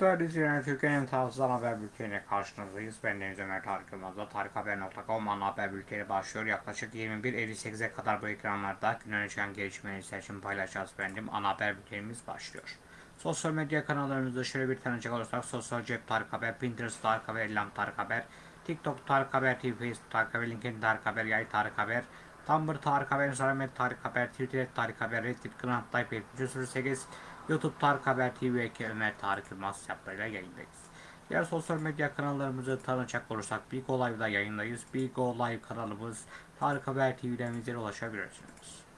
Değerli izleyenler, Türkiye'nin tarafsız ana haber bülteniyle karşınızdayız. Ben Deniz Ömer Tarık Yılmaz'la tarikhaber.com ana haber bülteni başlıyor. Yaklaşık 21.58'e kadar bu ekranlarda gün öne çıkan gelişmeleri seçim paylaşacağız efendim. Ana haber bültenimiz başlıyor. Sosyal medya kanallarımızda şöyle bir tanıcak olursak Sosyal Cep Tarık Haber, Pinterest Tarık Haber, Elam Tarık Haber, TikTok Tarık Haber, TV, Facebook Tarık Haber, LinkedIn Tarık Haber, Yay Tarık Haber, Tumblr Tarık Haber, Instagram Tarık Haber, Twitter Tarık Haber, Reddit Kınaat Tayyip 708, YouTube Tarık Haber TV ve Ömer Tarık Yılmaz hesaplarıyla yayındayız. Diğer sosyal medya kanallarımızı tanıyacak olursak Big O Live'da yayındayız. Big O Live kanalımız Tarık Haber TV'den bizlere ulaşabilirsiniz.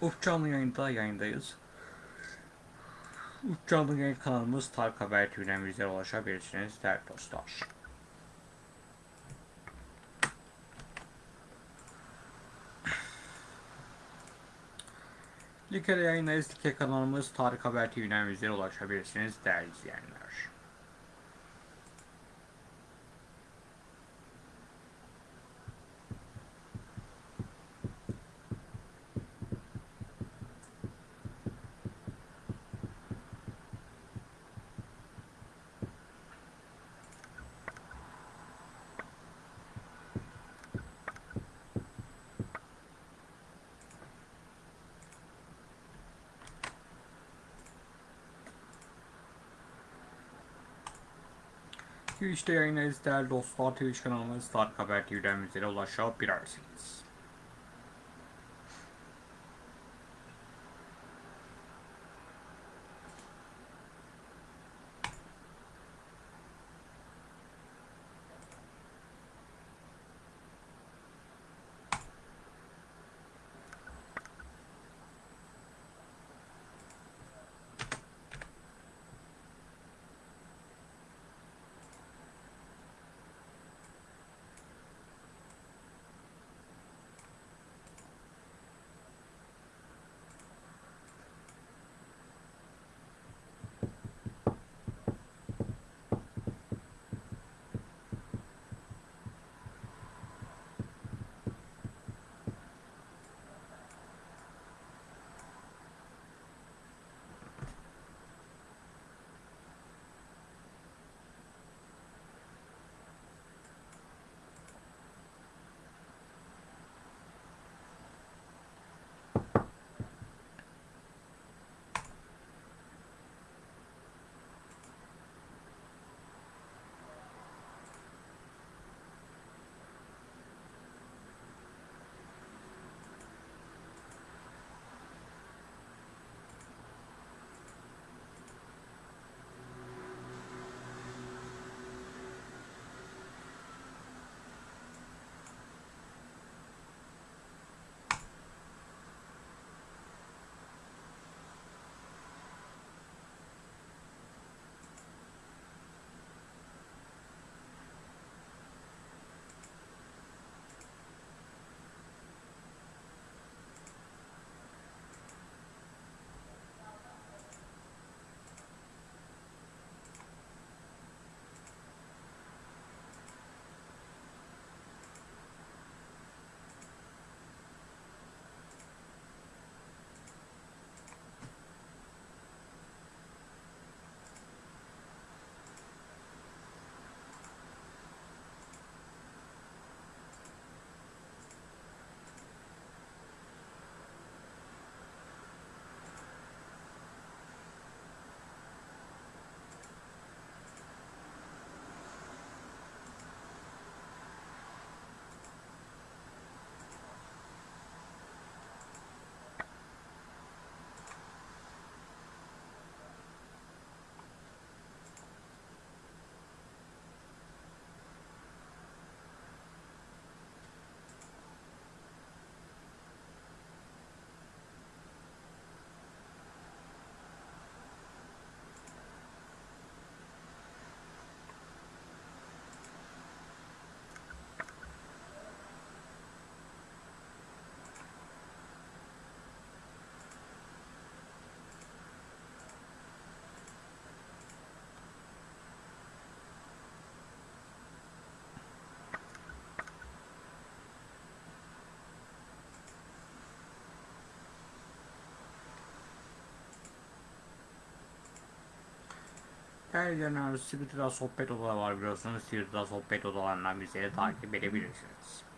Uf canlı yayında yayındayız. Uf canlı yayın kanalımız Tarık Haber TV'den bizlere ulaşabilirsiniz değerli dostlar. Like'de yayındayız. Like kanalımız Tarık Haber TV'den bizlere ulaşabilirsiniz değerli izleyenler. Twitch'te yayındayız değerli dostlar. Twitch kanalımız Tarık Haber TV'den bizlere ulaşabilirsiniz. Ayrıca Twitter'da sohbet odaları var biliyorsunuz. Twitter'da sohbet odalarından bizleri takip edebilirsiniz.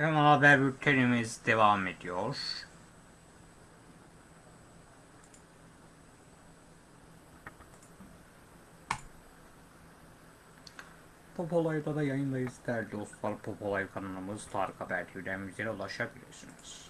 Hemen haber bültenimiz devam ediyor. Pop Olay'da da yayındayız değerli dostlar. Pop Olay kanalımız Tarık Haber TV'den ulaşabilirsiniz.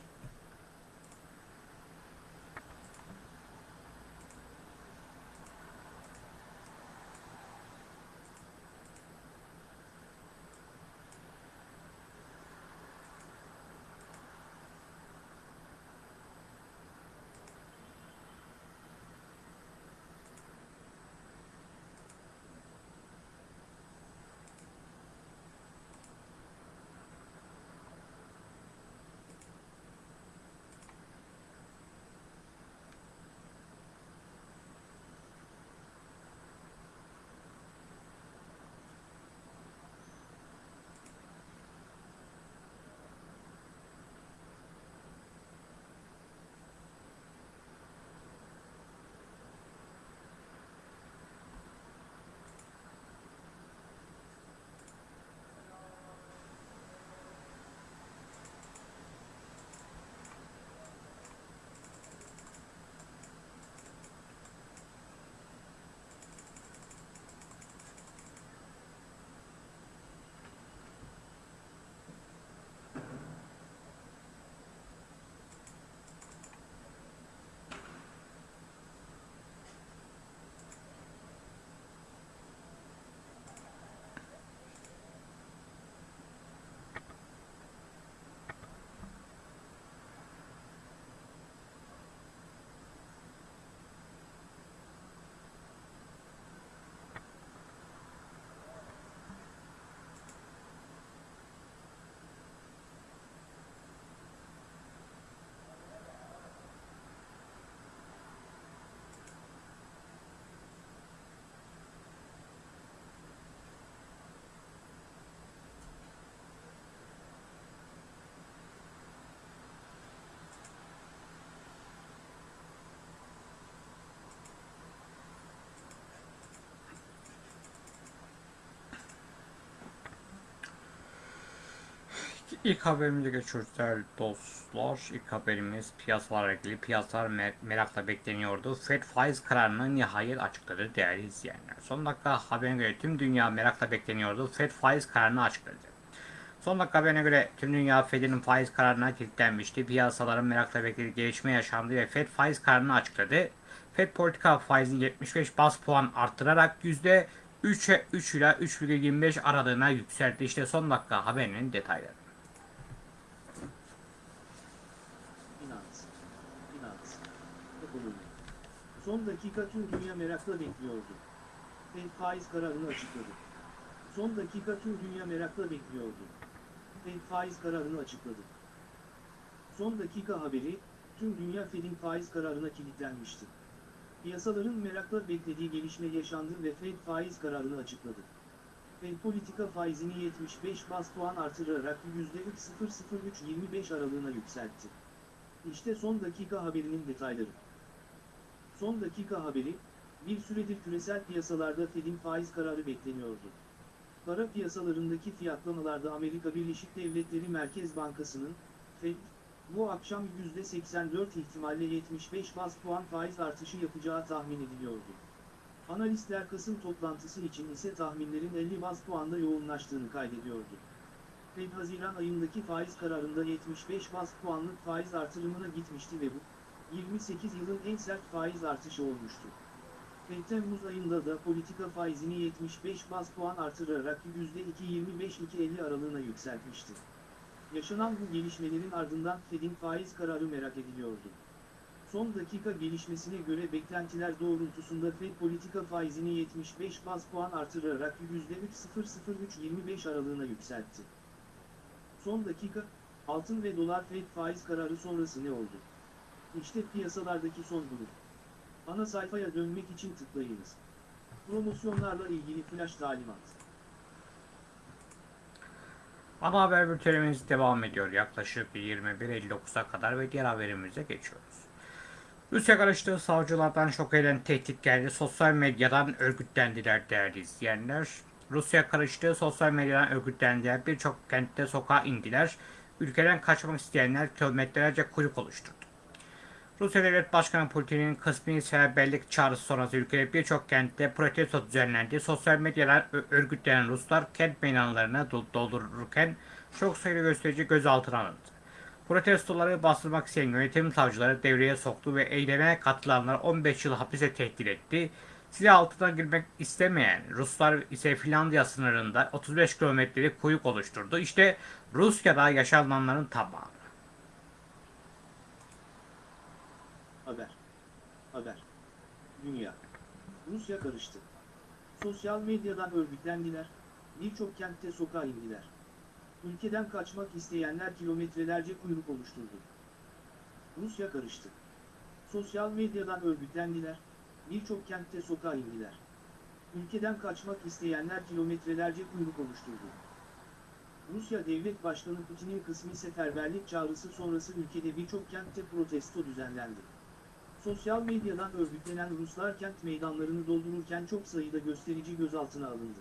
İlk haberimize geçiyoruz değerli dostlar. İlk haberimiz piyasalarla ilgili. Piyasalar mer- merakla bekleniyordu. Fed faiz kararını nihayet açıkladı değerli izleyenler. Son dakika haberine göre tüm dünya merakla bekleniyordu. Fed faiz kararını açıkladı. Son dakika haberine göre tüm dünya Fed'in faiz kararına kilitlenmişti. Piyasaların merakla beklediği gelişme yaşandı ve Fed faiz kararını açıkladı. Fed politika faizini 75 bas puan arttırarak %3'e 3 ile 3,25 aralığına yükseltti. İşte son dakika haberinin detayları. Finans. Finans. Ekonomi. Son dakika tüm dünya merakla bekliyordu. Fed faiz kararını açıkladı. Son dakika tüm dünya merakla bekliyordu. Fed faiz kararını açıkladı. Son dakika haberi, tüm dünya Fed'in faiz kararına kilitlenmişti. Piyasaların merakla beklediği gelişme yaşandı ve Fed faiz kararını açıkladı. Fed politika faizini 75 bas puan artırarak %3.00325 aralığına yükseltti. İşte son dakika haberinin detayları. Son dakika haberi, bir süredir küresel piyasalarda Fed'in faiz kararı bekleniyordu. Para piyasalarındaki fiyatlamalarda Amerika Birleşik Devletleri Merkez Bankası'nın, Fed, bu akşam %84 ihtimalle 75 bas puan faiz artışı yapacağı tahmin ediliyordu. Analistler Kasım toplantısı için ise tahminlerin 50 bas puanda yoğunlaştığını kaydediyordu. Fed Haziran ayındaki faiz kararında 75 bas puanlık faiz artırımına gitmişti ve bu, 28 yılın en sert faiz artışı olmuştu. Fed Temmuz ayında da politika faizini 75 bas puan artırarak %2.25-2.50 aralığına yükseltmişti. Yaşanan bu gelişmelerin ardından Fed'in faiz kararı merak ediliyordu. Son dakika gelişmesine göre beklentiler doğrultusunda Fed politika faizini 75 bas puan artırarak %3.00325 aralığına yükseltti. Son dakika, altın ve dolar Fed faiz kararı sonrası ne oldu? İşte piyasalardaki son durum. Ana sayfaya dönmek için tıklayınız. Promosyonlarla ilgili flash talimat. Ana haber bültenimiz devam ediyor yaklaşık 21.59'a kadar ve diğer haberimize geçiyoruz. Rusya karıştığı savcılardan şok eden tehdit geldi. Sosyal medyadan örgütlendiler değerli izleyenler. Rusya karıştığı sosyal medyadan örgütlendiler. Birçok kentte sokağa indiler. ülkeden kaçmak isteyenler kilometrelerce kuyruk oluşturdu. Rusya Devlet Başkanı Putin'in kısmi seferberlik çağrısı sonrası ülkede birçok kentte protesto düzenlendi. Sosyal medyalar örgütlenen Ruslar kent meydanlarını dol- doldururken çok sayıda gösterici gözaltına alındı. Protestoları bastırmak isteyen yönetim savcıları devreye soktu ve eyleme katılanlar 15 yıl hapise tehdit etti. Silah altına girmek istemeyen Ruslar ise Finlandiya sınırında 35 kilometrelik kuyruk oluşturdu. İşte Rusya'da yaşananların tamamı. Haber. Haber. Dünya. Rusya karıştı. Sosyal medyadan örgütlendiler. Birçok kentte sokağa indiler. Ülkeden kaçmak isteyenler kilometrelerce kuyruk oluşturdu. Rusya karıştı. Sosyal medyadan örgütlendiler. Birçok kentte sokağa indiler. Ülkeden kaçmak isteyenler kilometrelerce kuyruk oluşturdu. Rusya Devlet Başkanı Putin'in kısmi seferberlik çağrısı sonrası ülkede birçok kentte protesto düzenlendi. Sosyal medyadan örgütlenen Ruslar kent meydanlarını doldururken çok sayıda gösterici gözaltına alındı.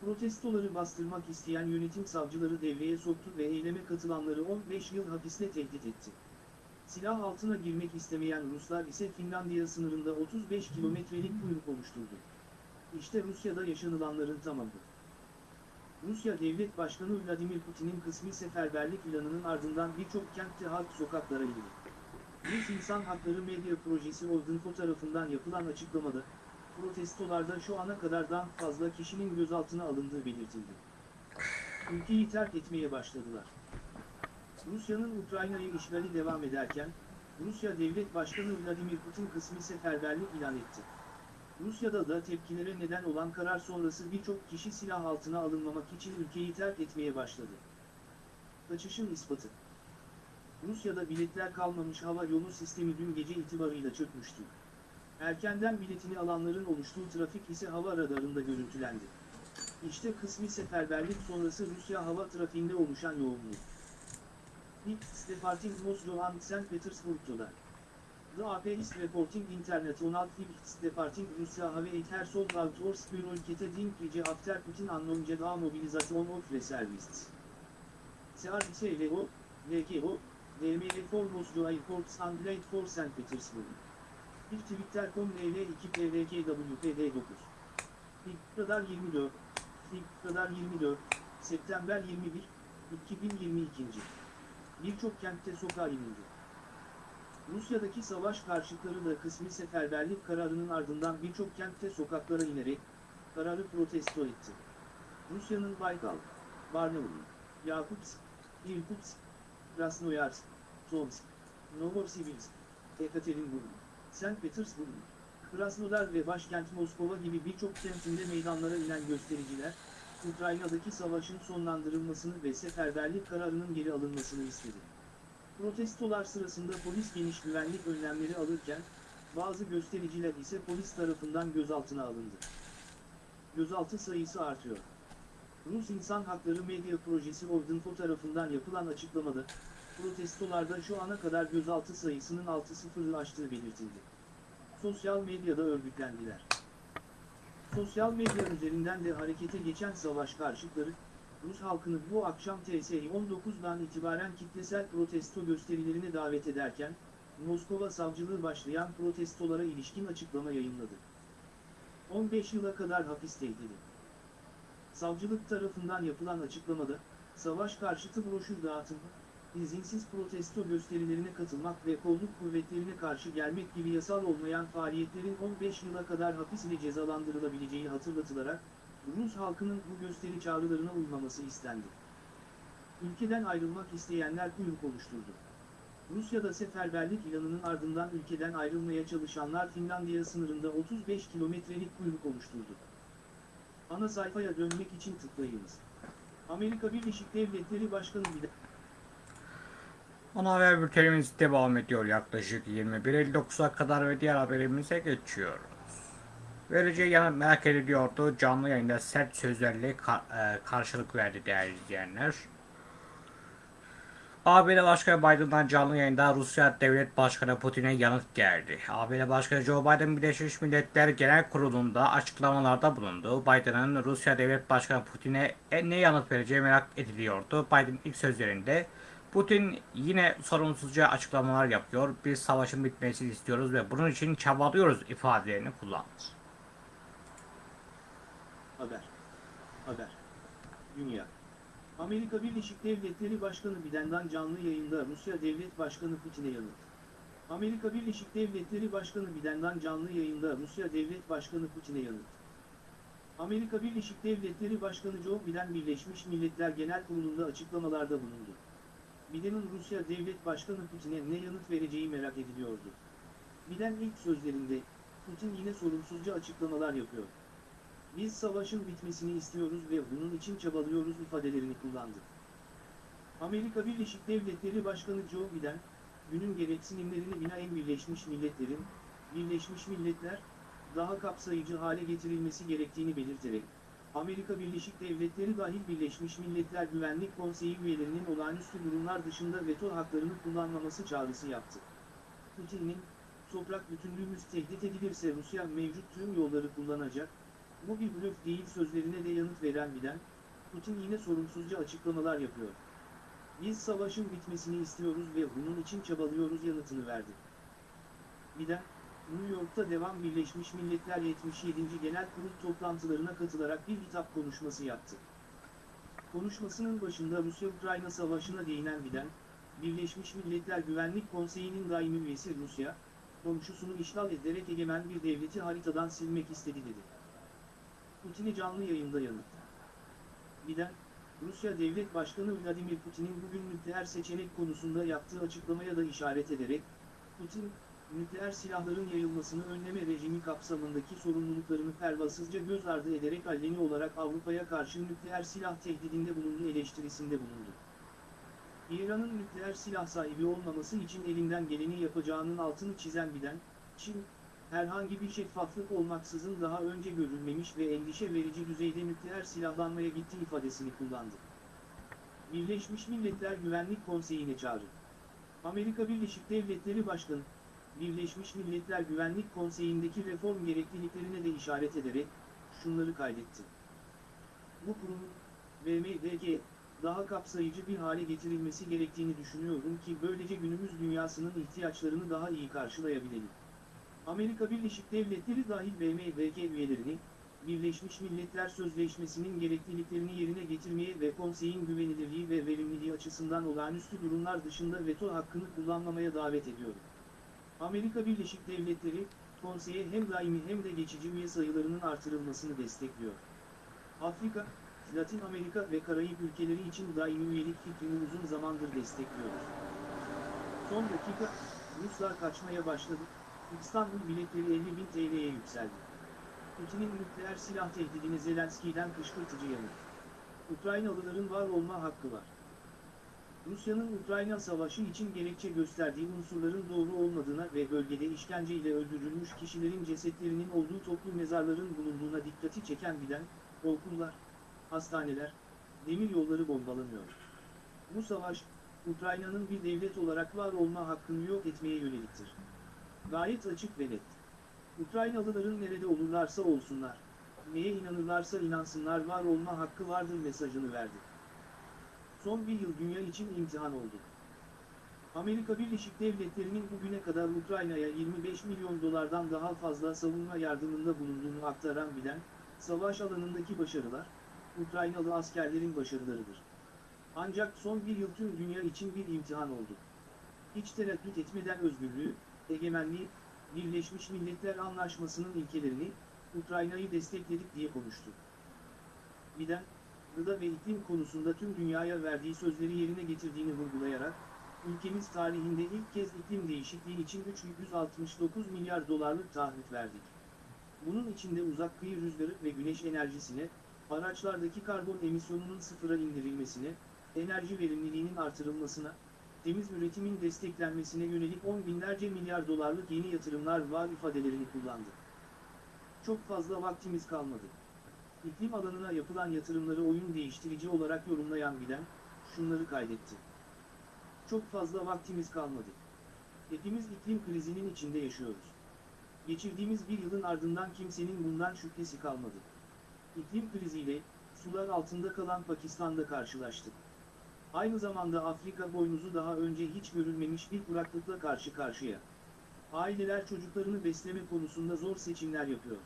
Protestoları bastırmak isteyen yönetim savcıları devreye soktu ve eyleme katılanları 15 yıl hapisle tehdit etti. Silah altına girmek istemeyen Ruslar ise Finlandiya sınırında 35 kilometrelik kuyruk oluşturdu. İşte Rusya'da yaşanılanların tamamı. Rusya Devlet Başkanı Vladimir Putin'in kısmi seferberlik planının ardından birçok kentte halk sokaklara indi. Rus İnsan Hakları Medya Projesi Ordinfo tarafından yapılan açıklamada, protestolarda şu ana kadardan fazla kişinin gözaltına alındığı belirtildi. Ülkeyi terk etmeye başladılar. Rusya'nın Ukrayna'yı işgali devam ederken, Rusya Devlet Başkanı Vladimir Putin kısmi seferberlik ilan etti. Rusya'da da tepkilere neden olan karar sonrası birçok kişi silah altına alınmamak için ülkeyi terk etmeye başladı. Kaçışın ispatı Rusya'da biletler kalmamış hava yolu sistemi dün gece itibarıyla çökmüştü. Erkenden biletini alanların oluştuğu trafik ise hava radarında görüntülendi. İşte kısmi seferberlik sonrası Rusya hava trafiğinde oluşan yoğunluk. Nick Stefarting Moscow and St. Petersburg'da. The AP is reporting international flights departing Russia have it her sold out or spirulkete din gece after Putin announced a mobilization of reservists. CRTLO, VKO, DML for Moscow Airports and Late for St. Petersburg. Bir Twitter.com LL2 PVKWPD 9. Radar 24. Radar 24. September 21. 2022. Birçok kentte sokağa inildi. Rusya'daki savaş karşıtları da kısmi seferberlik kararının ardından birçok kentte sokaklara inerek kararı protesto etti. Rusya'nın Baykal, Barnaul, Yakutsk, Irkutsk, Krasnoyarsk, Tomsk, Novosibirsk, Ekaterinburg, St. Petersburg, Krasnodar ve başkent Moskova gibi birçok kentinde meydanlara inen göstericiler, Ukrayna'daki savaşın sonlandırılmasını ve seferberlik kararının geri alınmasını istedi. Protestolar sırasında polis geniş güvenlik önlemleri alırken, bazı göstericiler ise polis tarafından gözaltına alındı. Gözaltı sayısı artıyor. Rus İnsan Hakları Medya Projesi Ordinfo tarafından yapılan açıklamada, protestolarda şu ana kadar gözaltı sayısının 6-0'ı aştığı belirtildi. Sosyal medyada örgütlendiler. Sosyal medya üzerinden de harekete geçen savaş karşıtları, Rus halkını bu akşam TSI 19'dan itibaren kitlesel protesto gösterilerine davet ederken, Moskova savcılığı başlayan protestolara ilişkin açıklama yayınladı. 15 yıla kadar hapis tehdidi. Savcılık tarafından yapılan açıklamada, savaş karşıtı broşür dağıtımı, izinsiz protesto gösterilerine katılmak ve kolluk kuvvetlerine karşı gelmek gibi yasal olmayan faaliyetlerin 15 yıla kadar hapis ile cezalandırılabileceği hatırlatılarak, Rus halkının bu gösteri çağrılarına uymaması istendi. Ülkeden ayrılmak isteyenler kuyruk oluşturdu. Rusya'da seferberlik ilanının ardından ülkeden ayrılmaya çalışanlar Finlandiya sınırında 35 kilometrelik kuyruk oluşturdu. Ana sayfaya dönmek için tıklayınız. Amerika Birleşik Devletleri Başkanı Biden Ana haber bültenimiz devam ediyor yaklaşık 21.59'a kadar ve diğer haberimize geçiyoruz. Vereceği yanıt merak ediliyordu. Canlı yayında sert sözlerle ka- e, karşılık verdi değerli izleyenler. ABD Başkanı Biden'dan canlı yayında Rusya Devlet Başkanı Putin'e yanıt geldi. ABD Başkanı Joe Biden Birleşmiş Milletler Genel Kurulu'nda açıklamalarda bulundu. Biden'ın Rusya Devlet Başkanı Putin'e e, ne yanıt vereceği merak ediliyordu. Biden ilk sözlerinde Putin yine sorumsuzca açıklamalar yapıyor. Biz savaşın bitmesini istiyoruz ve bunun için çabalıyoruz ifadelerini kullandı. Haber. Haber. Dünya. Amerika Birleşik Devletleri Başkanı Biden'dan canlı yayında Rusya Devlet Başkanı Putin'e yanıt. Amerika Birleşik Devletleri Başkanı Biden'dan canlı yayında Rusya Devlet Başkanı Putin'e yanıt. Amerika Birleşik Devletleri Başkanı Joe Biden Birleşmiş Milletler Genel Kurulu'nda açıklamalarda bulundu. Biden'in Rusya Devlet Başkanı Putin'e ne yanıt vereceği merak ediliyordu. Biden ilk sözlerinde, Putin yine sorumsuzca açıklamalar yapıyor. Biz savaşın bitmesini istiyoruz ve bunun için çabalıyoruz ifadelerini kullandı. Amerika Birleşik Devletleri Başkanı Joe Biden, günün gereksinimlerini binaen Birleşmiş Milletler'in, Birleşmiş Milletler, daha kapsayıcı hale getirilmesi gerektiğini belirterek, Amerika Birleşik Devletleri dahil Birleşmiş Milletler Güvenlik Konseyi üyelerinin olağanüstü durumlar dışında veto haklarını kullanmaması çağrısı yaptı. Putin'in, toprak bütünlüğümüz tehdit edilirse Rusya mevcut tüm yolları kullanacak, bu bir blöf değil sözlerine de yanıt veren Biden, Putin yine sorumsuzca açıklamalar yapıyor. Biz savaşın bitmesini istiyoruz ve bunun için çabalıyoruz yanıtını verdi. Biden, New York'ta devam Birleşmiş Milletler 77. Genel Kurul toplantılarına katılarak bir hitap konuşması yaptı. Konuşmasının başında Rusya-Ukrayna savaşına değinen Biden, Birleşmiş Milletler Güvenlik Konseyi'nin daimi üyesi Rusya, komşusunu işgal ederek egemen bir devleti haritadan silmek istedi dedi. Putin'i canlı yayında yanıt. Biden, Rusya Devlet Başkanı Vladimir Putin'in bugün nükleer seçenek konusunda yaptığı açıklamaya da işaret ederek, Putin, nükleer silahların yayılmasını önleme rejimi kapsamındaki sorumluluklarını pervasızca göz ardı ederek alleni olarak Avrupa'ya karşı nükleer silah tehdidinde bulunduğu eleştirisinde bulundu. İran'ın nükleer silah sahibi olmaması için elinden geleni yapacağının altını çizen Biden, Çin, herhangi bir şeffaflık olmaksızın daha önce görülmemiş ve endişe verici düzeyde nükleer silahlanmaya gitti ifadesini kullandı. Birleşmiş Milletler Güvenlik Konseyi'ne çağrı. Amerika Birleşik Devletleri Başkanı, Birleşmiş Milletler Güvenlik Konseyi'ndeki reform gerekliliklerine de işaret ederek, şunları kaydetti. Bu kurumun, BMDG, daha kapsayıcı bir hale getirilmesi gerektiğini düşünüyorum ki böylece günümüz dünyasının ihtiyaçlarını daha iyi karşılayabilelim. Amerika Birleşik Devletleri dahil BMDG üyelerini, Birleşmiş Milletler Sözleşmesi'nin gerekliliklerini yerine getirmeye ve konseyin güvenilirliği ve verimliliği açısından olağanüstü durumlar dışında veto hakkını kullanmamaya davet ediyorum. Amerika Birleşik Devletleri, konseye hem daimi hem de geçici üye sayılarının artırılmasını destekliyor. Afrika, Latin Amerika ve Karayip ülkeleri için daimi üyelik fikrini uzun zamandır destekliyoruz. Son dakika, Ruslar kaçmaya başladı, İstanbul biletleri 50 bin TL'ye yükseldi. Putin'in nükleer silah tehdidine Zelenski'den kışkırtıcı yanıt. Ukraynalıların var olma hakkı var. Rusya'nın Ukrayna savaşı için gerekçe gösterdiği unsurların doğru olmadığına ve bölgede işkence ile öldürülmüş kişilerin cesetlerinin olduğu toplu mezarların bulunduğuna dikkati çeken Biden, okullar, hastaneler, demir yolları bombalanıyor. Bu savaş, Ukrayna'nın bir devlet olarak var olma hakkını yok etmeye yöneliktir. Gayet açık ve net. Ukraynalıların nerede olurlarsa olsunlar, neye inanırlarsa inansınlar var olma hakkı vardır mesajını verdi. Son bir yıl dünya için imtihan oldu. Amerika Birleşik Devletleri'nin bugüne kadar Ukrayna'ya 25 milyon dolardan daha fazla savunma yardımında bulunduğunu aktaran bilen, savaş alanındaki başarılar, Ukraynalı askerlerin başarılarıdır. Ancak son bir yıl tüm dünya için bir imtihan oldu. Hiç tereddüt etmeden özgürlüğü, egemenliği, Birleşmiş Milletler Anlaşması'nın ilkelerini, Ukrayna'yı destekledik diye konuştu. Biden, gıda ve iklim konusunda tüm dünyaya verdiği sözleri yerine getirdiğini vurgulayarak, ülkemiz tarihinde ilk kez iklim değişikliği için 369 milyar dolarlık taahhüt verdik. Bunun içinde uzak kıyı rüzgarı ve güneş enerjisine, araçlardaki karbon emisyonunun sıfıra indirilmesine, enerji verimliliğinin artırılmasına, temiz üretimin desteklenmesine yönelik on binlerce milyar dolarlık yeni yatırımlar var ifadelerini kullandı. Çok fazla vaktimiz kalmadı. İklim alanına yapılan yatırımları oyun değiştirici olarak yorumlayan Biden, şunları kaydetti. Çok fazla vaktimiz kalmadı. Hepimiz iklim krizinin içinde yaşıyoruz. Geçirdiğimiz bir yılın ardından kimsenin bundan şüphesi kalmadı. İklim kriziyle, sular altında kalan Pakistan'da karşılaştık. Aynı zamanda Afrika boynuzu daha önce hiç görülmemiş bir kuraklıkla karşı karşıya. Aileler çocuklarını besleme konusunda zor seçimler yapıyor.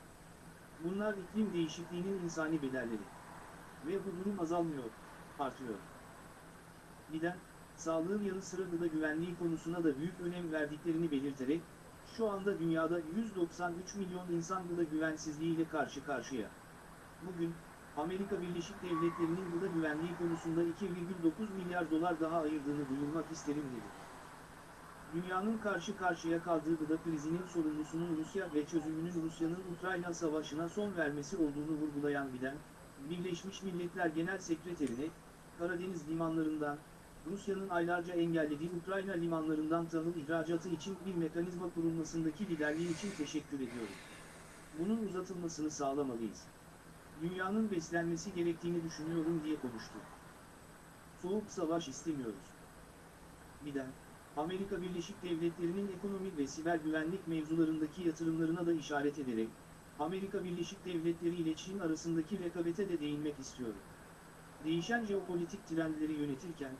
Bunlar iklim değişikliğinin insani bedelleri. Ve bu durum azalmıyor, artıyor. Biden, sağlığın yanı sıra gıda güvenliği konusuna da büyük önem verdiklerini belirterek, şu anda dünyada 193 milyon insan gıda güvensizliğiyle karşı karşıya. Bugün, Amerika Birleşik Devletleri'nin gıda güvenliği konusunda 2,9 milyar dolar daha ayırdığını duyurmak isterim dedi. Dünyanın karşı karşıya kaldığı gıda krizinin sorumlusunun Rusya ve çözümünün Rusya'nın Ukrayna savaşına son vermesi olduğunu vurgulayan Biden, Birleşmiş Milletler Genel Sekreterine, Karadeniz limanlarından, Rusya'nın aylarca engellediği Ukrayna limanlarından tahıl ihracatı için bir mekanizma kurulmasındaki liderliği için teşekkür ediyorum. Bunun uzatılmasını sağlamalıyız. Dünyanın beslenmesi gerektiğini düşünüyorum diye konuştu. Soğuk savaş istemiyoruz. Biden, Amerika Birleşik Devletleri'nin ekonomi ve siber güvenlik mevzularındaki yatırımlarına da işaret ederek, Amerika Birleşik Devletleri ile Çin arasındaki rekabete de değinmek istiyorum. Değişen jeopolitik trendleri yönetirken,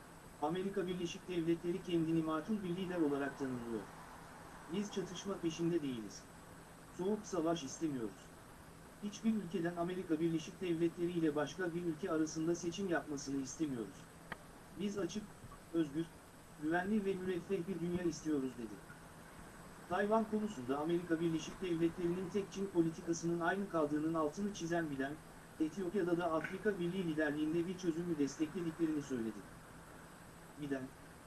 Amerika Birleşik Devletleri kendini makul bir lider olarak tanımlıyor. Biz çatışma peşinde değiliz. Soğuk savaş istemiyoruz. Hiçbir ülkeden Amerika Birleşik Devletleri ile başka bir ülke arasında seçim yapmasını istemiyoruz. Biz açık, özgür, güvenli ve müreffeh bir dünya istiyoruz dedi. Tayvan konusunda Amerika Birleşik Devletleri'nin tek Çin politikasının aynı kaldığının altını çizen bilen, Etiyopya'da da Afrika Birliği liderliğinde bir çözümü desteklediklerini söyledi. Biden,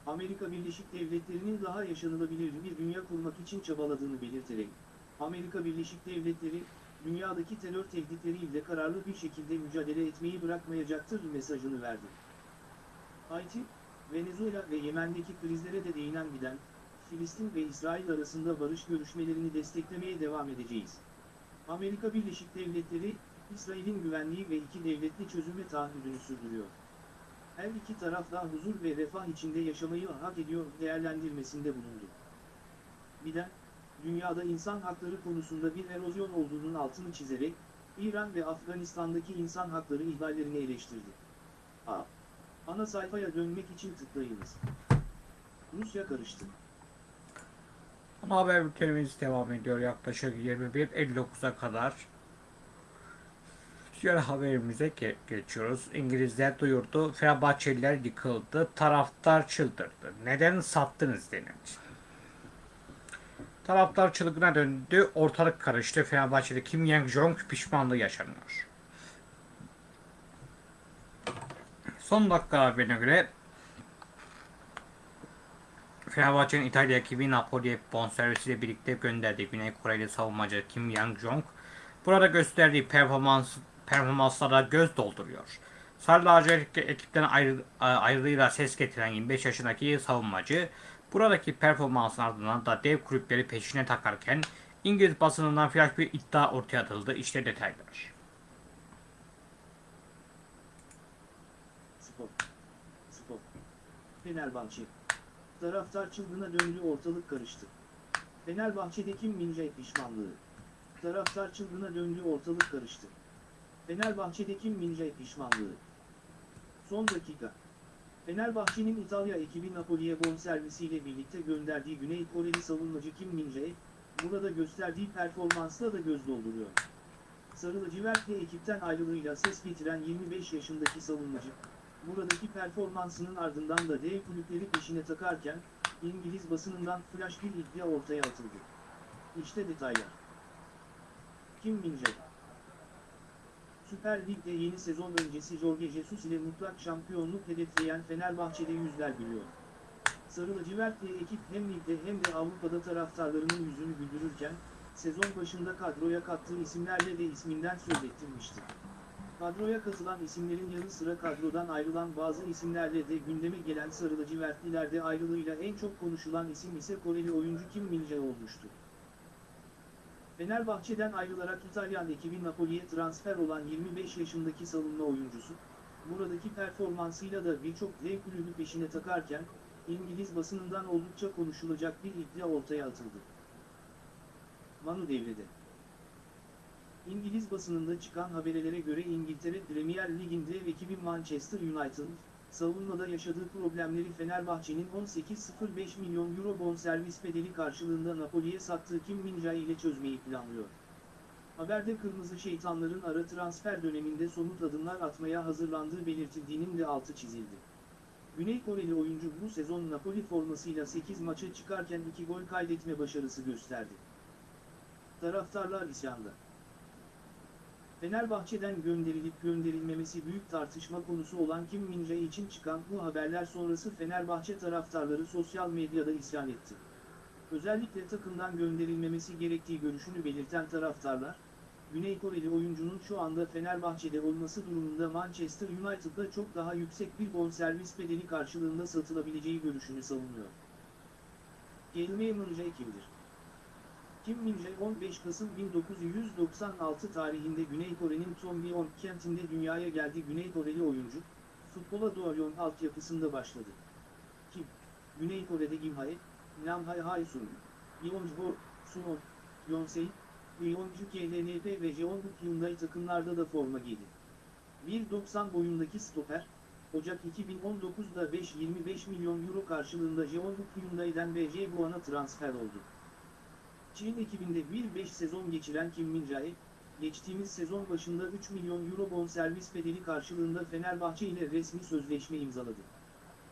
Amerika Birleşik Devletleri'nin daha yaşanılabilir bir dünya kurmak için çabaladığını belirterek, Amerika Birleşik Devletleri, dünyadaki terör tehditleriyle kararlı bir şekilde mücadele etmeyi bırakmayacaktır mesajını verdi. Haiti, Venezuela ve Yemen'deki krizlere de değinen Biden, Filistin ve İsrail arasında barış görüşmelerini desteklemeye devam edeceğiz. Amerika Birleşik Devletleri, İsrail'in güvenliği ve iki devletli çözüme taahhüdünü sürdürüyor. Her iki taraf da huzur ve refah içinde yaşamayı hak ediyor değerlendirmesinde bulundu. Biden, dünyada insan hakları konusunda bir erozyon olduğunun altını çizerek, İran ve Afganistan'daki insan hakları ihlallerini eleştirdi. A. Ana sayfaya dönmek için tıklayınız. Rusya karıştı. Ana haber bültenimiz devam ediyor yaklaşık 21.59'a kadar. Diğer haberimize ge- geçiyoruz. İngilizler duyurdu. Fenerbahçeliler yıkıldı. Taraftar çıldırdı. Neden sattınız denildi. Taraftar çılgına döndü. Ortalık karıştı. Fenerbahçe'de Kim Yang-jong pişmanlığı yaşanıyor. Son dakika haberine göre Fenerbahçe'nin İtalya ekibi Napoli'ye bonservisiyle birlikte gönderdiği Güney Koreli savunmacı Kim Yang-jong burada gösterdiği performans performanslara göz dolduruyor. Sarı lacivert ekipten ayrı, ayrılığıyla ses getiren 25 yaşındaki savunmacı buradaki performansın ardından da dev kulüpleri peşine takarken İngiliz basınından flash bir iddia ortaya atıldı. İşte detaylar. Spor. Spor. Fenerbahçe. Taraftar çılgına döndü ortalık karıştı. Fenerbahçe'de Kim Min-jae pişmanlığı. Taraftar çılgına döndü ortalık karıştı. Fenerbahçe'de Kim Min-jae pişmanlığı. Son dakika. Fenerbahçe'nin İtalya ekibi Napoli'ye bonservisiyle birlikte gönderdiği Güney Koreli savunmacı Kim Min-jae, burada gösterdiği performansla da göz dolduruyor. Sarı lacivertli ekipten ayrılığıyla ses getiren 25 yaşındaki savunmacı, buradaki performansının ardından da dev kulüpleri peşine takarken, İngiliz basınından flash bir iddia ortaya atıldı. İşte detaylar. Kim Min-jae Süper Lig'de yeni sezon öncesi Jorge Jesus ile mutlak şampiyonluk hedefleyen Fenerbahçe'de yüzler gülüyor. Sarı lacivertli ekip hem ligde hem de Avrupa'da taraftarlarının yüzünü güldürürken, sezon başında kadroya kattığı isimlerle de isminden söz ettirmişti. Kadroya katılan isimlerin yanı sıra kadrodan ayrılan bazı isimlerle de gündeme gelen Sarı lacivertlilerde ayrılığıyla en çok konuşulan isim ise Koreli oyuncu Kim Min-jae olmuştu. Fenerbahçe'den ayrılarak İtalyan ekibi Napoli'ye transfer olan 25 yaşındaki savunma oyuncusu, buradaki performansıyla da birçok dev kulübü peşine takarken, İngiliz basınından oldukça konuşulacak bir iddia ortaya atıldı. Manu devrede. İngiliz basınında çıkan haberlere göre İngiltere Premier Lig'in dev ekibi Manchester United, savunmada yaşadığı problemleri Fenerbahçe'nin 18.05 milyon euro bonservis bedeli karşılığında Napoli'ye sattığı Kim Min-jae ile çözmeyi planlıyor. Haberde Kırmızı Şeytanların ara transfer döneminde somut adımlar atmaya hazırlandığı belirtildiğinin de altı çizildi. Güney Koreli oyuncu bu sezon Napoli formasıyla 8 maça çıkarken 2 gol kaydetme başarısı gösterdi. Taraftarlar isyanda. Fenerbahçe'den gönderilip gönderilmemesi büyük tartışma konusu olan Kim Min-jae için çıkan bu haberler sonrası Fenerbahçe taraftarları sosyal medyada isyan etti. Özellikle takımdan gönderilmemesi gerektiği görüşünü belirten taraftarlar, Güney Koreli oyuncunun şu anda Fenerbahçe'de olması durumunda Manchester United'da çok daha yüksek bir bonservis bedeli karşılığında satılabileceği görüşünü savunuyor. Kelime Min-jae kimdir? Kim Min-jae 15 Kasım 1996 tarihinde Güney Kore'nin Tombion kentinde dünyaya geldi Güney Koreli oyuncu, futbola Doyon altyapısında başladı. Kim, Güney Kore'de Gimhae, Namhae Haysun, Yeonjbo, Sunon, Yonsei, Yeonju KLNP ve Jeonbuk Hyundai takımlarda da forma giydi. 1.90 boyundaki stoper, Ocak 2019'da 5.25 milyon euro karşılığında Jeonbuk Hyundai'den ve Jebuan'a transfer oldu. Çin ekibinde 1-5 sezon geçiren Kim Min-jae, geçtiğimiz sezon başında 3 milyon euro bonservis bedeli karşılığında Fenerbahçe ile resmi sözleşme imzaladı.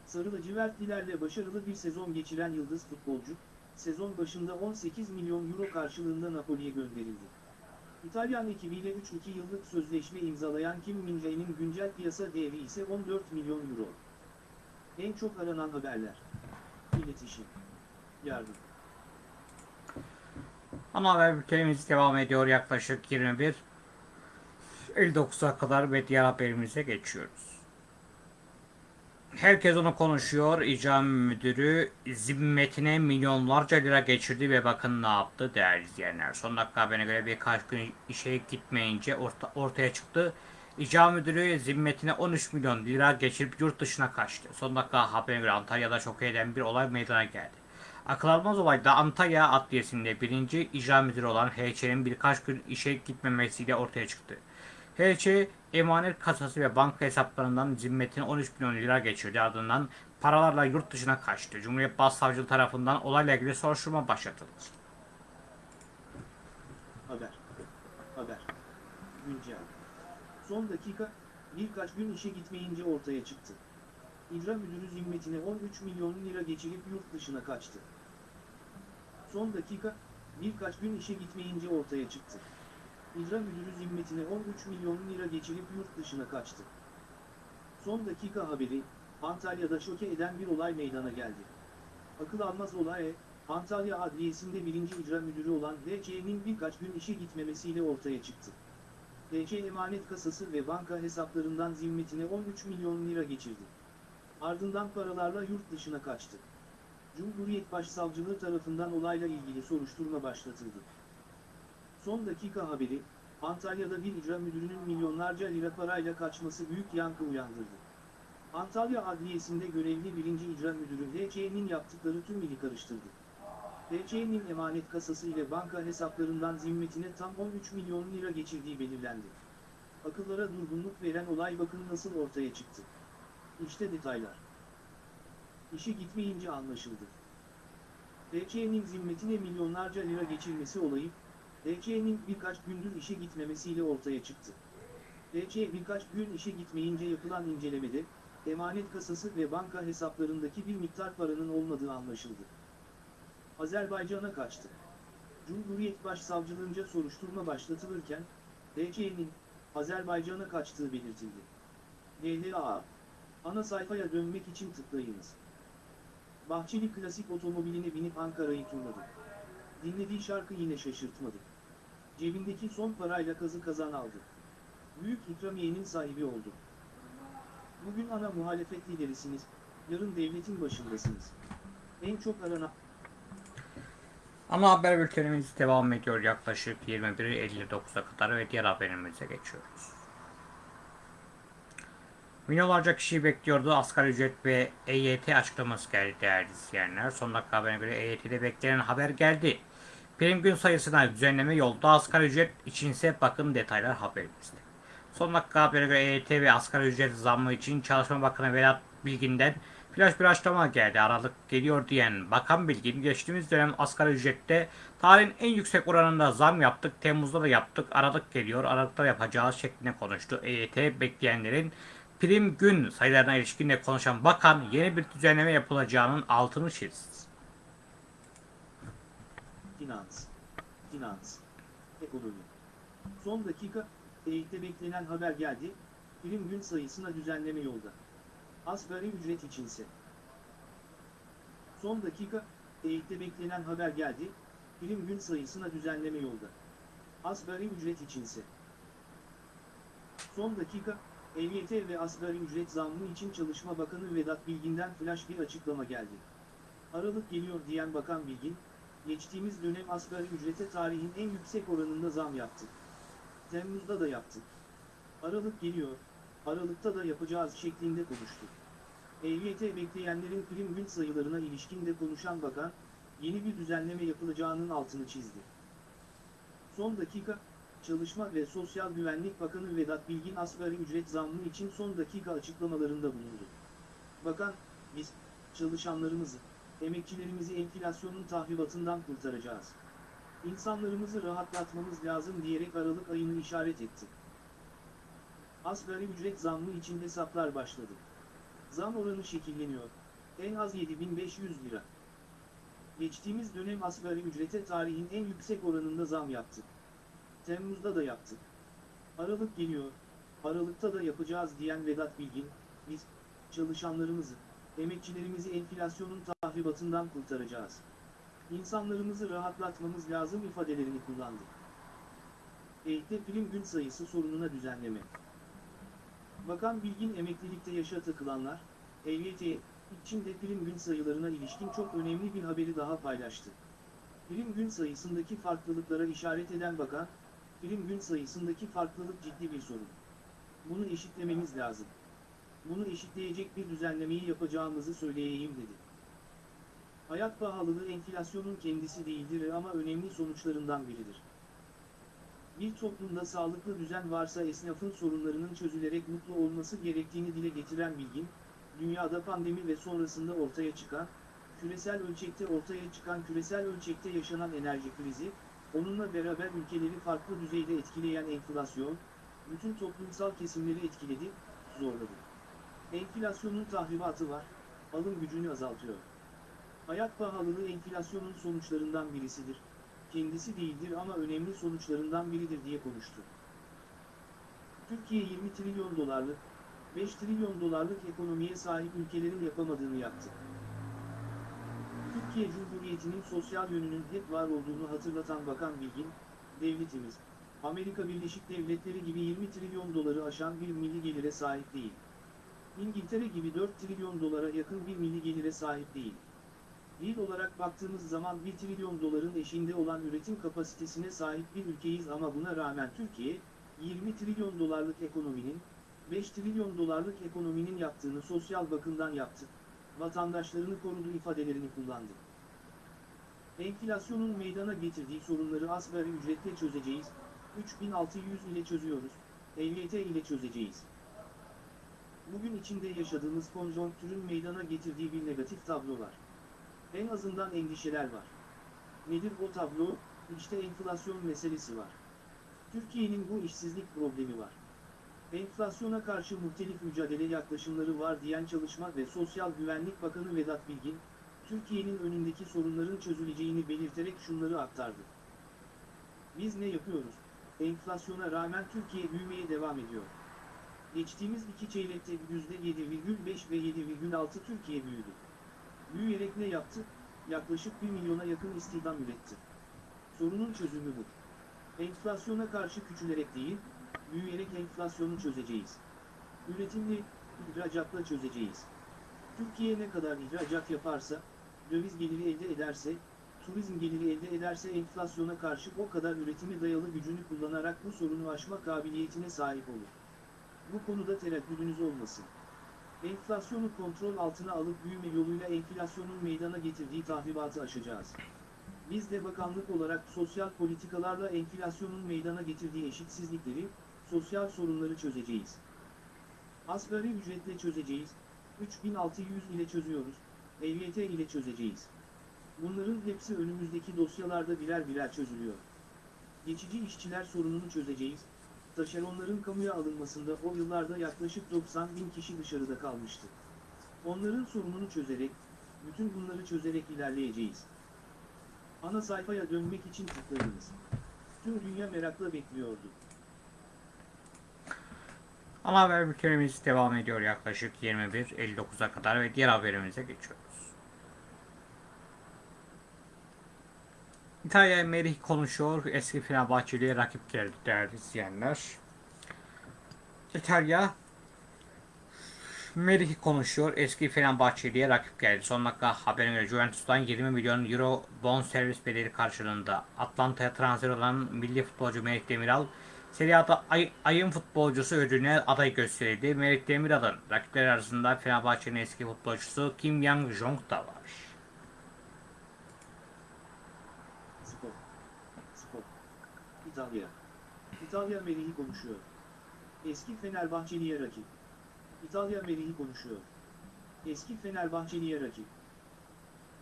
Sarı lacivertlilerle başarılı bir sezon geçiren yıldız futbolcu, sezon başında 18 milyon euro karşılığında Napoli'ye gönderildi. İtalyan ekibiyle 3-2 yıllık sözleşme imzalayan Kim Min-jae'nin güncel piyasa değeri ise 14 milyon euro. En çok aranan haberler. İletişim. Yardım. Ana haber bültenimiz devam ediyor yaklaşık 21 59'a kadar ve diğer haberimize geçiyoruz. Herkes onu konuşuyor. İcra müdürü zimmetine milyonlarca lira geçirdi ve bakın ne yaptı değerli izleyenler. Son dakika haberine göre birkaç gün işe gitmeyince orta, ortaya çıktı. İcra müdürü zimmetine 13 milyon lira geçirip yurt dışına kaçtı. Son dakika haberine göre Antalya'da şok eden bir olay meydana geldi. Akıl almaz olayda Antalya Adliyesi'nde birinci icra müdürü olan HÇ'nin birkaç gün işe gitmemesiyle ortaya çıktı. HC emanet kasası ve banka hesaplarından zimmetine 13 milyon lira geçirdi. Ardından paralarla yurt dışına kaçtı. Cumhuriyet Başsavcılığı tarafından olayla ilgili soruşturma başlatıldı. Haber. Haber. Güncel. Son dakika, birkaç gün işe gitmeyince ortaya çıktı. İcra müdürü zimmetine 13 milyon lira geçirip yurt dışına kaçtı. Son dakika, birkaç gün işe gitmeyince ortaya çıktı. İcra müdürü zimmetine 13 milyon lira geçirip yurt dışına kaçtı. Son dakika haberi, Antalya'da şoke eden bir olay meydana geldi. Akıl almaz olay, Antalya Adliyesi'nde birinci icra müdürü olan DC'nin birkaç gün işe gitmemesiyle ortaya çıktı. DC emanet kasası ve banka hesaplarından zimmetine 13 milyon lira geçirdi. Ardından paralarla yurt dışına kaçtı. Cumhuriyet Başsavcılığı tarafından olayla ilgili soruşturma başlatıldı. Son dakika haberi, Antalya'da bir icra müdürünün milyonlarca lira parayla kaçması büyük yankı uyandırdı. Antalya Adliyesi'nde görevli birinci icra müdürü DC'nin yaptıkları tüm ili karıştırdı. DC'nin emanet kasası ile banka hesaplarından zimmetine tam 13 milyon lira geçirdiği belirlendi. Akıllara durgunluk veren olay bakın nasıl ortaya çıktı. İşte detaylar. İşe gitmeyince anlaşıldı. DC'nin zimmetine milyonlarca lira geçirmesi olayı, DC'nin birkaç gündür işe gitmemesiyle ortaya çıktı. DC birkaç gün işe gitmeyince yapılan incelemede, emanet kasası ve banka hesaplarındaki bir miktar paranın olmadığı anlaşıldı. Azerbaycan'a kaçtı. Cumhuriyet Başsavcılığınca soruşturma başlatılırken, DC'nin Azerbaycan'a kaçtığı belirtildi. DLA Ana sayfaya dönmek için tıklayınız. Bahçeli klasik otomobiline binip Ankara'yı turladı. Dinlediği şarkı yine şaşırtmadı. Cebindeki son parayla kazı kazan aldı. Büyük ikramiyenin sahibi oldu. Bugün ana muhalefet liderisiniz, yarın devletin başındasınız. En çok aranan... Ana haber bültenimiz devam ediyor yaklaşık 21.59'a kadar ve diğer haberimize geçiyoruz. Milyonlarca kişi bekliyordu. Asgari ücret ve EYT açıklaması geldi değerli izleyenler. Son dakika haberine göre EYT'de beklenen haber geldi. Prim gün sayısına düzenleme yolda. Asgari ücret içinse bakın detaylar haberimizde. Son dakika haberine göre EYT ve asgari ücret zammı için Çalışma Bakanı Vedat Bilgin'den flash bir açıklama geldi. Aralık geliyor diyen Bakan Bilgin geçtiğimiz dönem asgari ücrette tarihin en yüksek oranında zam yaptık. Temmuz'da da yaptık. Aralık geliyor. Aralıkta yapacağız şeklinde konuştu. EYT bekleyenlerin prim gün sayılarına ilişkin de konuşan bakan yeni bir düzenleme yapılacağının altını çizdi. Finans. Finans. Ekonomi. Son dakika, EYT'de beklenen haber geldi, prim gün sayısına düzenleme yolda. Asgari ücret içinse. Son dakika, EYT'de beklenen haber geldi, prim gün sayısına düzenleme yolda. Asgari ücret içinse. Son dakika, EYT ve asgari ücret zammı için Çalışma Bakanı Vedat Bilgin'den flash bir açıklama geldi. Aralık geliyor diyen Bakan Bilgin, geçtiğimiz dönem asgari ücrete tarihin en yüksek oranında zam yaptık. Temmuz'da da yaptık. Aralık geliyor, Aralıkta da yapacağız şeklinde konuştu. EYT bekleyenlerin prim gün sayılarına ilişkin de konuşan bakan, yeni bir düzenleme yapılacağının altını çizdi. Son dakika, Çalışma ve Sosyal Güvenlik Bakanı Vedat Bilgin asgari ücret zammı için son dakika açıklamalarında bulundu. Bakan, biz, çalışanlarımızı, emekçilerimizi enflasyonun tahribatından kurtaracağız. İnsanlarımızı rahatlatmamız lazım diyerek Aralık ayını işaret etti. Asgari ücret zammı için hesaplar başladı. Zam oranı şekilleniyor. En az 7500 lira. Geçtiğimiz dönem asgari ücrete tarihin en yüksek oranında zam yaptık. Temmuz'da da yaptık. Aralık geliyor. Aralıkta da yapacağız diyen Vedat Bilgin, biz, çalışanlarımızı, emekçilerimizi enflasyonun tahribatından kurtaracağız. İnsanlarımızı rahatlatmamız lazım ifadelerini kullandı. EYT'de prim gün sayısı sorununa düzenleme. Bakan Bilgin emeklilikte yaşa takılanlar, EYT içinde prim gün sayılarına ilişkin çok önemli bir haberi daha paylaştı. Prim gün sayısındaki farklılıklara işaret eden bakan, prim gün sayısındaki farklılık ciddi bir sorun. Bunu eşitlememiz lazım. Bunu eşitleyecek bir düzenlemeyi yapacağımızı söyleyeyim dedi. Hayat pahalılığı enflasyonun kendisi değildir ama önemli sonuçlarından biridir. Bir toplumda sağlıklı düzen varsa esnafın sorunlarının çözülerek mutlu olması gerektiğini dile getiren Bilgin, dünyada pandemi ve sonrasında ortaya çıkan, küresel ölçekte ortaya çıkan küresel ölçekte yaşanan enerji krizi, onunla beraber ülkeleri farklı düzeyde etkileyen enflasyon, bütün toplumsal kesimleri etkiledi, zorladı. Enflasyonun tahribatı var, alım gücünü azaltıyor. Hayat pahalılığı enflasyonun sonuçlarından birisidir. Kendisi değildir ama önemli sonuçlarından biridir diye konuştu. Türkiye 20 trilyon dolarlık, 5 trilyon dolarlık ekonomiye sahip ülkelerin yapamadığını yaptı. Türkiye Cumhuriyeti'nin sosyal yönünün hep var olduğunu hatırlatan Bakan Bilgin, devletimiz, Amerika Birleşik Devletleri gibi 20 trilyon doları aşan bir milli gelire sahip değil. İngiltere gibi 4 trilyon dolara yakın bir milli gelire sahip değil. Yıl olarak baktığımız zaman 1 trilyon doların eşinde olan üretim kapasitesine sahip bir ülkeyiz ama buna rağmen Türkiye, 20 trilyon dolarlık ekonominin, 5 trilyon dolarlık ekonominin yaptığını sosyal bakımdan yaptı, vatandaşlarını korudu ifadelerini kullandı. Enflasyonun meydana getirdiği sorunları asgari ücretle çözeceğiz, 3600 ile çözüyoruz, EYT ile çözeceğiz. Bugün içinde yaşadığımız konjonktürün meydana getirdiği bir negatif tablo var. En azından endişeler var. Nedir o tablo? İşte enflasyon meselesi var. Türkiye'nin bu işsizlik problemi var. Enflasyona karşı muhtelif mücadele yaklaşımları var diyen Çalışma ve Sosyal Güvenlik Bakanı Vedat Bilgin, Türkiye'nin önündeki sorunların çözüleceğini belirterek şunları aktardı. Biz ne yapıyoruz? Enflasyona rağmen Türkiye büyümeye devam ediyor. Geçtiğimiz iki çeyrekte %7,5 ve 7,6 Türkiye büyüdü. Büyüyerek ne yaptı? Yaklaşık 1 milyona yakın istihdam üretti. Sorunun çözümü bu. Enflasyona karşı küçülerek değil, büyüyerek enflasyonu çözeceğiz. Üretimli, ihracatla çözeceğiz. Türkiye ne kadar ihracat yaparsa, döviz geliri elde ederse, turizm geliri elde ederse enflasyona karşı o kadar üretimi dayalı gücünü kullanarak bu sorunu aşma kabiliyetine sahip olur. Bu konuda tereddüdünüz olmasın. Enflasyonu kontrol altına alıp büyüme yoluyla enflasyonun meydana getirdiği tahribatı aşacağız. Biz de bakanlık olarak sosyal politikalarla enflasyonun meydana getirdiği eşitsizlikleri, sosyal sorunları çözeceğiz. Asgari ücretle çözeceğiz, 3600 ile çözüyoruz, EYT ile çözeceğiz. Bunların hepsi önümüzdeki dosyalarda birer birer çözülüyor. Geçici işçiler sorununu çözeceğiz. Taşeronların kamuya alınmasında o yıllarda yaklaşık 90 bin kişi dışarıda kalmıştı. Onların sorununu çözerek, bütün bunları çözerek ilerleyeceğiz. Ana sayfaya dönmek için tıklayınız. Tüm dünya merakla bekliyordu. Ana haber bültenimiz devam ediyor yaklaşık 21.59'a kadar ve diğer haberimize geçiyoruz. İtalya Merih konuşuyor. Eski Fenerbahçeli'ye rakip geldi değerli izleyenler. İtalya Merih konuşuyor. Eski Fenerbahçeli'ye rakip geldi. Son dakika haberine göre Juventus'tan 20 milyon euro bon servis bedeli karşılığında Atlanta'ya transfer olan milli futbolcu Merih Demiral Serie A'da ay, ayın futbolcusu ödülüne aday gösterildi. Merih Demiral'ın rakipleri arasında Fenerbahçe'nin eski futbolcusu Kim Yang-jong da var. İtalya. İtalya Merih'i konuşuyor. Eski Fenerbahçeli'ye rakip. İtalya Merih'i konuşuyor. Eski Fenerbahçeli'ye rakip.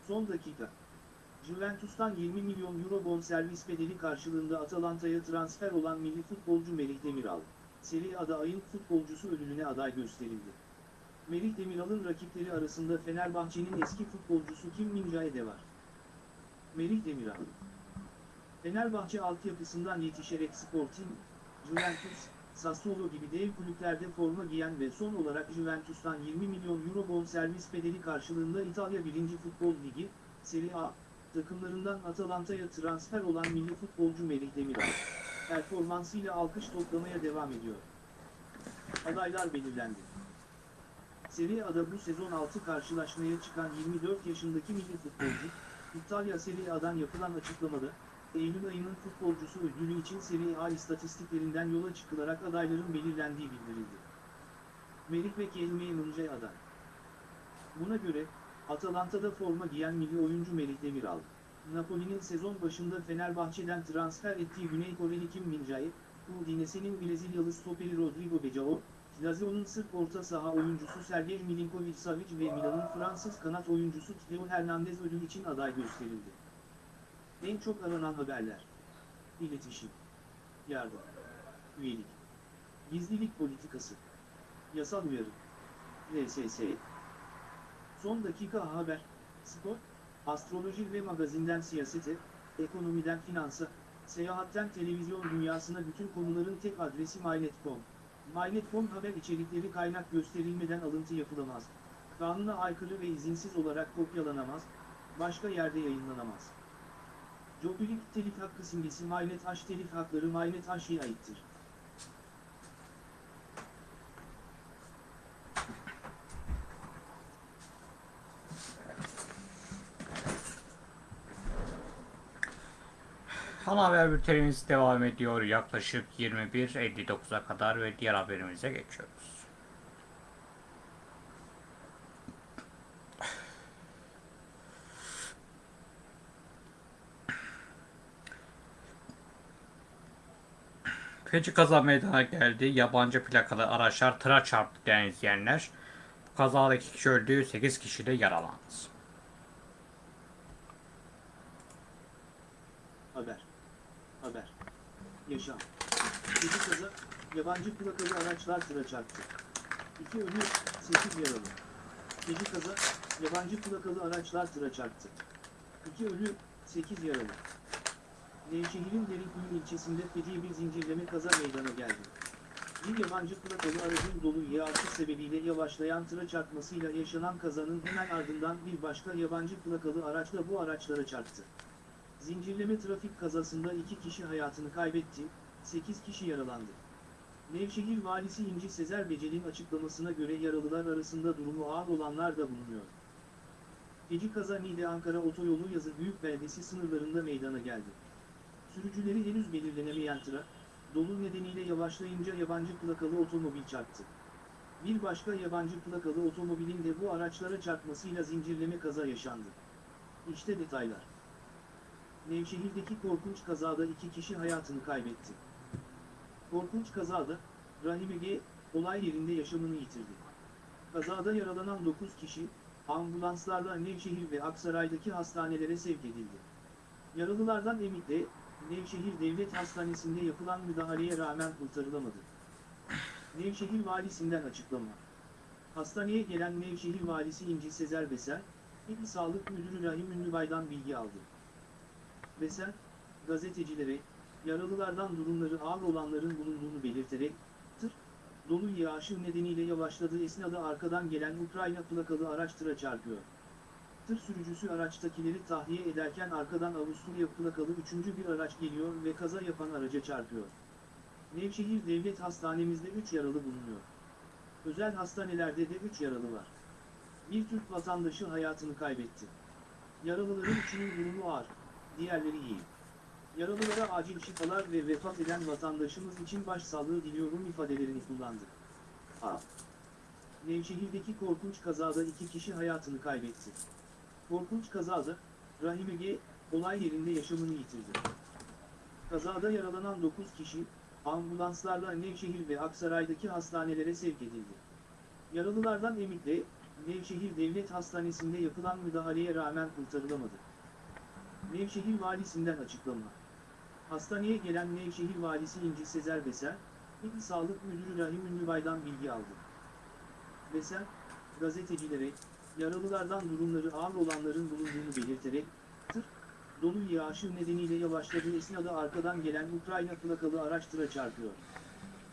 Son dakika. Juventus'tan 20 milyon euro bonservis bedeli karşılığında Atalanta'ya transfer olan milli futbolcu Merih Demiral, Serie A'da ayın futbolcusu ödülüne aday gösterildi. Merih Demiral'ın rakipleri arasında Fenerbahçe'nin eski futbolcusu Kim Min-jae de var. Merih Demiral Fenerbahçe altyapısından yetişerek Sporting, Juventus, Sassuolo gibi dev kulüplerde forma giyen ve son olarak Juventus'tan 20 milyon euro bonservis bedeli karşılığında İtalya 1. Futbol Ligi, Serie A, takımlarından Atalanta'ya transfer olan milli futbolcu Merih Demiral, performansıyla alkış toplamaya devam ediyor. Adaylar belirlendi. Serie A'da bu sezon 6 karşılaşmaya çıkan 24 yaşındaki milli futbolcu, İtalya Serie A'dan yapılan açıklamada, Eylül ayının futbolcusu ödülü için Serie A istatistiklerinden yola çıkılarak adayların belirlendiği bildirildi. Merih ve Kelime Mınca aday. Buna göre, Atalanta'da forma giyen milli oyuncu Merih Demiral, Napoli'nin sezon başında Fenerbahçe'den transfer ettiği Güney Koreli Kim Min-jae, Udinese'nin Brezilyalı stoperi Rodrigo Becao, Lazio'nun Sırp orta saha oyuncusu Sergej Milinkovic-Savic ve Milan'ın Fransız kanat oyuncusu Theo Hernandez ödül için aday gösterildi. En çok aranan haberler. İletişim. Yardım. Üyelik. Gizlilik politikası. Yasal uyarı. RSS. Son dakika haber. Spor. Astroloji ve magazinden siyasete, ekonomiden finansa, seyahatten televizyon dünyasına bütün konuların tek adresi mynet.com. Mynet.com haber içerikleri kaynak gösterilmeden alıntı yapılamaz. Kanuna aykırı ve izinsiz olarak kopyalanamaz, başka yerde yayınlanamaz. Jobilik telif hakkı simgesi Mynet H telif hakları Mynet H'ye aittir. Ana haber bültenimiz devam ediyor yaklaşık 21.59'a kadar ve diğer haberimize geçiyoruz. Feci kaza meydana geldi. Yabancı plakalı araçlar tıra çarptı değerli izleyenler. Bu kazada iki kişi öldü, 8 kişi de yaralandı. Haber. Haber. Yaşam. Gezi kaza, yabancı plakalı araçlar tıra çarptı. İki ölü, sekiz yaralı. Gezi kaza, yabancı plakalı araçlar tıra çarptı. İki ölü, sekiz yaralı. Nevşehir'in Derinkuyu ilçesinde feci bir zincirleme kaza meydana geldi. Bir yabancı plakalı aracın dolu yağış sebebiyle yavaşlayan tıra çarpmasıyla yaşanan kazanın hemen ardından bir başka yabancı plakalı araç da bu araçlara çarptı. Zincirleme trafik kazasında iki kişi hayatını kaybetti, 8 kişi yaralandı. Nevşehir Valisi İnci Sezer Becel'in açıklamasına göre yaralılar arasında durumu ağır olanlar da bulunuyor. Feci kaza Niğde Ankara Otoyolu Yazı Büyük Beldesi sınırlarında meydana geldi. Sürücüleri henüz belirlenemeyen tıra, dolu nedeniyle yavaşlayınca yabancı plakalı otomobil çarptı. Bir başka yabancı plakalı otomobilin de bu araçlara çarpmasıyla zincirleme kaza yaşandı. İşte detaylar. Nevşehir'deki korkunç kazada iki kişi hayatını kaybetti. Korkunç kazada, Rahim Ege, olay yerinde yaşamını yitirdi. Kazada yaralanan 9 kişi, ambulanslarla Nevşehir ve Aksaray'daki hastanelere sevk edildi. Yaralılardan Emik'te, Nevşehir Devlet Hastanesi'nde yapılan müdahaleye rağmen kurtarılamadı. Nevşehir Valisinden açıklama. Hastaneye gelen Nevşehir Valisi İnci Sezer Beser, İl Sağlık Müdürü Rahim Ünlübay'dan bilgi aldı. Beser, gazetecilere, yaralılardan durumları ağır olanların bulunduğunu belirterek, tır, dolu yağışı nedeniyle yavaşladığı esnada arkadan gelen Ukrayna plakalı araç tıra çarpıyor. Tır sürücüsü araçtakileri tahliye ederken arkadan Avusturya plakalı üçüncü bir araç geliyor ve kaza yapan araca çarpıyor. Nevşehir Devlet Hastanemizde 3 yaralı bulunuyor. Özel hastanelerde de 3 yaralı var. Bir Türk vatandaşı hayatını kaybetti. Yaralıların üçünün durumu ağır, diğerleri iyi. Yaralılara acil şifalar ve vefat eden vatandaşımız için başsağlığı diliyorum ifadelerini kullandı. A. Nevşehir'deki korkunç kazada iki kişi hayatını kaybetti. Korkunç kazada, Rahim Ege, olay yerinde yaşamını yitirdi. Kazada yaralanan 9 kişi, ambulanslarla Nevşehir ve Aksaray'daki hastanelere sevk edildi. Yaralılardan Emik'le, Nevşehir Devlet Hastanesi'nde yapılan müdahaleye rağmen kurtarılamadı. Nevşehir Valisinden açıklama. Hastaneye gelen Nevşehir Valisi İnci Sezer Beser, İl Sağlık Müdürü Rahim Ünlübay'dan bilgi aldı. Beser, gazetecilere, yaralılardan durumları ağır olanların bulunduğunu belirterek, tır, dolu yağışı nedeniyle yavaşladığı esnada arkadan gelen Ukrayna plakalı araç tıra çarpıyor.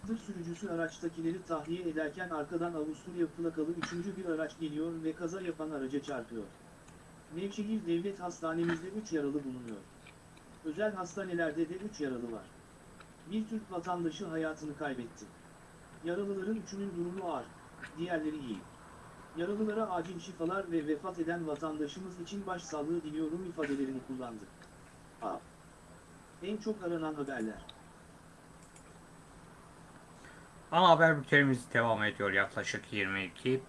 Tır sürücüsü araçtakileri tahliye ederken arkadan Avusturya plakalı üçüncü bir araç geliyor ve kaza yapan araca çarpıyor. Nevşehir Devlet Hastanemizde 3 yaralı bulunuyor. Özel hastanelerde de 3 yaralı var. Bir Türk vatandaşı hayatını kaybetti. Yaralıların üçünün durumu ağır, diğerleri iyi. Yaralılara acil şifalar ve vefat eden vatandaşımız için başsağlığı diliyorum ifadelerini kullandı. A. En çok aranan haberler. Ana haber bültenimiz devam ediyor yaklaşık 22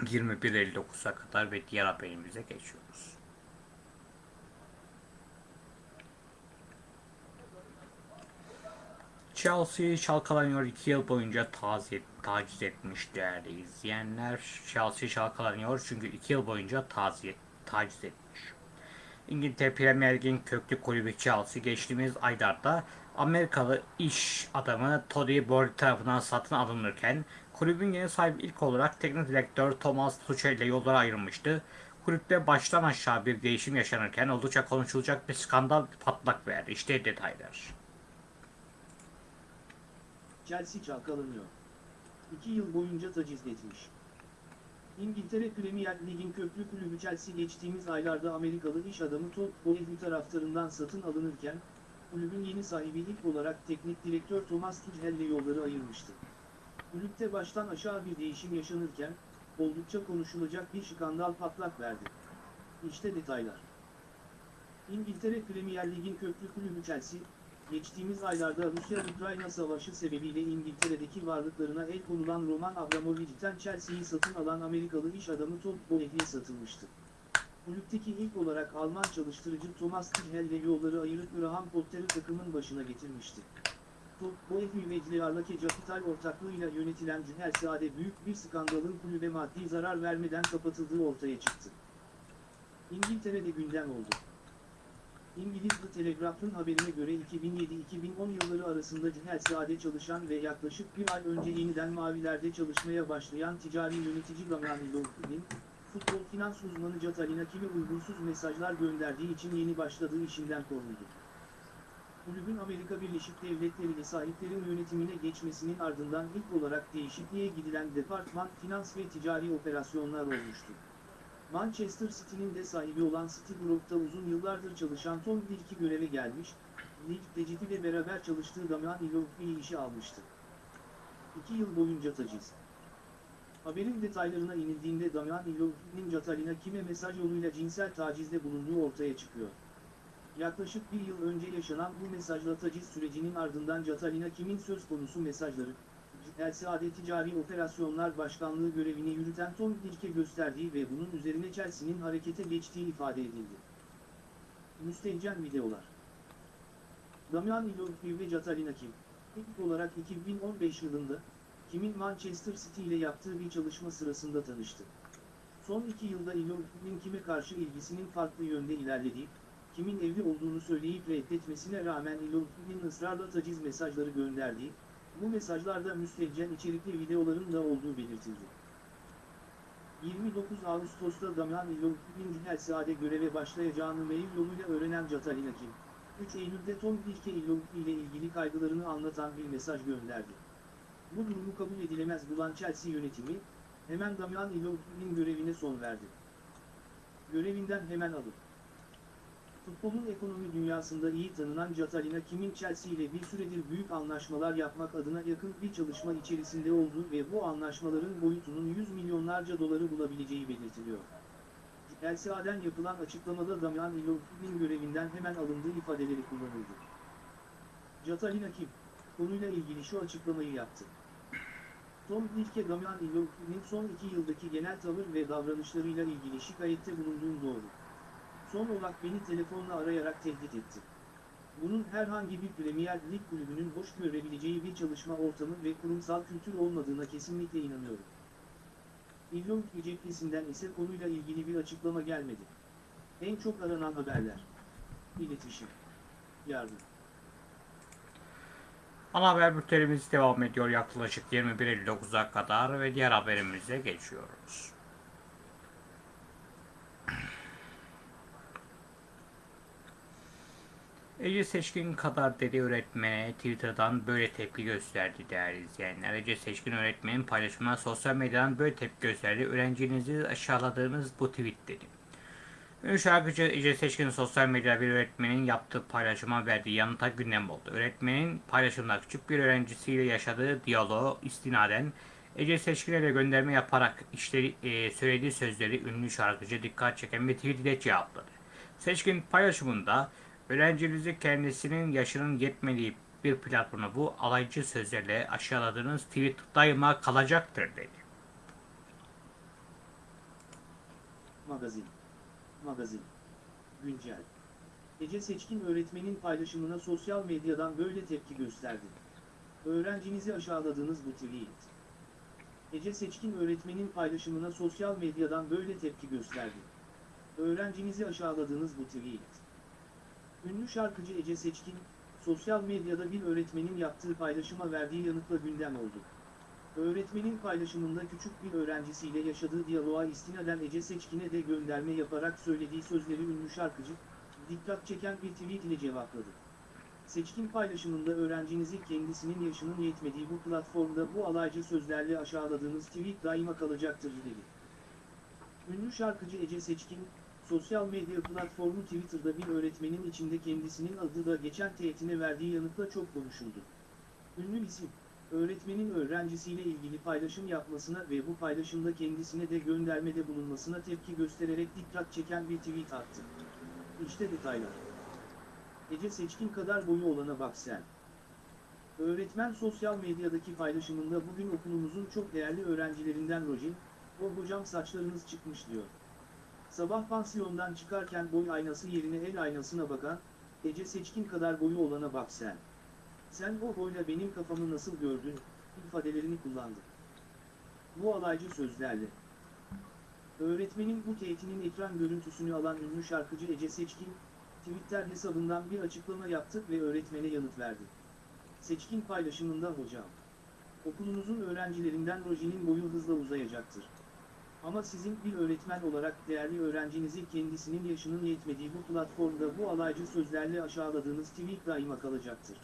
21.59'a kadar ve diğer haberimize geçiyoruz. Chelsea çalkalanıyor 2 yıl boyunca taziye, taciz etmiş değerli izleyenler. Chelsea çalkalanıyor çünkü 2 yıl boyunca taziye, taciz etmiş. İngiltere Premier Lig'in köklü kulübü Chelsea geçtiğimiz aylarda Amerikalı iş adamı Todd Bowley tarafından satın alınırken kulübün yeni sahibi ilk olarak teknik direktör Thomas Tuchel ile yollara ayrılmıştı. Kulüpte baştan aşağı bir değişim yaşanırken oldukça konuşulacak bir skandal patlak verdi. İşte detaylar. Chelsea çalkalanıyor. 2 yıl boyunca taciz etmiş. İngiltere Premier Lig'in köklü kulübü Chelsea geçtiğimiz aylarda Amerikalı iş adamı Todd Bowley taraftarından satın alınırken, kulübün yeni sahibi ilk olarak teknik direktör Thomas Tuchel ile yolları ayırmıştı. Kulüpte baştan aşağı bir değişim yaşanırken, oldukça konuşulacak bir skandal patlak verdi. İşte detaylar. İngiltere Premier Lig'in köklü kulübü Chelsea, geçtiğimiz aylarda Rusya-Ukrayna savaşı sebebiyle İngiltere'deki varlıklarına el konulan Roman Abramovich'ten Chelsea'yi satın alan Amerikalı iş adamı Todd Bowley'e satılmıştı. Kulüpteki ilk olarak Alman çalıştırıcı Thomas Tuchel ile yolları ayırıp Graham Potter'ı takımın başına getirmişti. Ve Diarlake Capital ortaklığıyla yönetilen Chelsea'de büyük bir skandalın kulübe maddi zarar vermeden kapatıldığı ortaya çıktı. İngiltere'de gündem oldu. İngiliz The Telegraph'ın haberine göre 2007-2010 yılları arasında Chelsea'de çalışan ve yaklaşık bir ay önce yeniden mavilerde çalışmaya başlayan ticari yönetici Damian Lillard'ın, futbol finans uzmanı Catalina Kimi uygunsuz mesajlar gönderdiği için yeni başladığı işinden kovuldu. Kulübün Amerika Birleşik Devletleri ile sahiplerin yönetimine geçmesinin ardından ilk olarak değişikliğe gidilen departman finans ve ticari operasyonlar olmuştu. Manchester City'nin de sahibi olan City Group'ta uzun yıllardır çalışan Tom Dilk'i göreve gelmiş, Lig Tecidi ile beraber çalıştığı Damian Lillard'ı işe almıştı. İki yıl boyunca taciz. Haberin detaylarına inildiğinde Damian Lillard'ın Catalina kime mesaj yoluyla cinsel tacizde bulunduğu ortaya çıkıyor. Yaklaşık bir yıl önce yaşanan bu mesajla taciz sürecinin ardından Catalina kimin söz konusu mesajları, Chelsea'de ticari operasyonlar başkanlığı görevini yürüten Tom Dilke gösterdiği ve bunun üzerine Chelsea'nin harekete geçtiği ifade edildi. Müstehcen videolar Damian Lillard ve Catalina Kim, ilk olarak 2015 yılında, kimin Manchester City ile yaptığı bir çalışma sırasında tanıştı. Son iki yılda Illumin'in kime karşı ilgisinin farklı yönde ilerlediği, kimin evli olduğunu söyleyip reddetmesine rağmen Illumin'in ısrarla taciz mesajları gönderdiği, bu mesajlarda müstehcen içerikli videoların da olduğu belirtildi. 29 Ağustos'ta Damian Illumin'in Helsia'de göreve başlayacağını mail yoluyla öğrenen Catalina Kim, 3 Eylül'de Tom Wilke Illumin ile ilgili kaygılarını anlatan bir mesaj gönderdi. Bu durumu kabul edilemez bulan Chelsea yönetimi, hemen Damian Illumin'in görevine son verdi. Görevinden hemen alın. Futbolun ekonomi dünyasında iyi tanınan Catalina Kim'in Chelsea ile bir süredir büyük anlaşmalar yapmak adına yakın bir çalışma içerisinde olduğu ve bu anlaşmaların boyutunun 100 milyonlarca doları bulabileceği belirtiliyor. Chelsea'den yapılan açıklamada Damian Illumin'in görevinden hemen alındığı ifadeleri kullanıldı. Catalina Kim, konuyla ilgili şu açıklamayı yaptı. Tom Wilke Damian Illumin'in son iki yıldaki genel tavır ve davranışlarıyla ilgili şikayette bulunduğum doğru. Son olarak beni telefonla arayarak tehdit etti. Bunun herhangi bir Premier Lig kulübünün hoş görebileceği bir çalışma ortamı ve kurumsal kültür olmadığına kesinlikle inanıyorum. İllon cephesinden ise konuyla ilgili bir açıklama gelmedi. En çok aranan haberler. İletişim. Yardım. Ana haber bültenimiz devam ediyor yaklaşık 21.59'a kadar ve diğer haberimize geçiyoruz. Ece Seçkin kadar dedi öğretmene Twitter'dan böyle tepki gösterdi değerli izleyenler. Ece Seçkin öğretmenin paylaşımına sosyal medyadan böyle tepki gösterdi. Öğrencinizi aşağıladığınız bu tweet dedi. Ünlü şarkıcı Ece Seçkin sosyal medyada bir öğretmenin yaptığı paylaşıma verdiği yanıta gündem oldu. Öğretmenin paylaşımda küçük bir öğrencisiyle yaşadığı diyaloğu istinaden Ece Seçkin'e de gönderme yaparak işte, e, söylediği sözleri ünlü şarkıcı dikkat çeken bir tweet ile cevapladı. Seçkin paylaşımında öğrencinizi kendisinin yaşının yetmediği bir platformu bu alaycı sözlerle aşağıladığınız tweet daima kalacaktır dedi. Magazin. Magazin. Güncel. Ece Seçkin öğretmenin paylaşımına sosyal medyadan böyle tepki gösterdi. Öğrencinizi aşağıladığınız bu tweet. Ece Seçkin öğretmenin paylaşımına sosyal medyadan böyle tepki gösterdi. Öğrencinizi aşağıladığınız bu tweet. Ünlü şarkıcı Ece Seçkin, sosyal medyada bir öğretmenin yaptığı paylaşıma verdiği yanıtla gündem oldu. Öğretmenin paylaşımında küçük bir öğrencisiyle yaşadığı diyaloğa istinaden Ece Seçkin'e de gönderme yaparak söylediği sözleri ünlü şarkıcı, dikkat çeken bir tweet ile cevapladı. Seçkin paylaşımında öğrencinizi kendisinin yaşının yetmediği bu platformda bu alaycı sözlerle aşağıladığınız tweet daima kalacaktır dedi. Ünlü şarkıcı Ece Seçkin, sosyal medya platformu Twitter'da bir öğretmenin içinde kendisinin adı da geçen teğetine verdiği yanıtla çok konuşuldu. Ünlü isim, öğretmenin öğrencisiyle ilgili paylaşım yapmasına ve bu paylaşımda kendisine de göndermede bulunmasına tepki göstererek dikkat çeken bir tweet attı. İşte detaylar. Ece Seçkin kadar boyu olana bak sen. Öğretmen sosyal medyadaki paylaşımında bugün okulumuzun çok değerli öğrencilerinden Rojin, o hocam saçlarınız çıkmış diyor. Sabah pansiyondan çıkarken boy aynası yerine el aynasına bakan, Ece Seçkin kadar boyu olana bak sen. Sen o boyla benim kafamı nasıl gördün, ifadelerini kullandı. Bu alaycı sözlerle. Öğretmenin bu teğetinin ekran görüntüsünü alan ünlü şarkıcı Ece Seçkin, Twitter hesabından bir açıklama yaptı ve öğretmene yanıt verdi. Seçkin paylaşımında hocam. Okulunuzun öğrencilerinden Roji'nin boyu hızla uzayacaktır. Ama sizin bir öğretmen olarak değerli öğrencinizi kendisinin yaşının yetmediği bu platformda bu alaycı sözlerle aşağıladığınız tweet daima kalacaktır.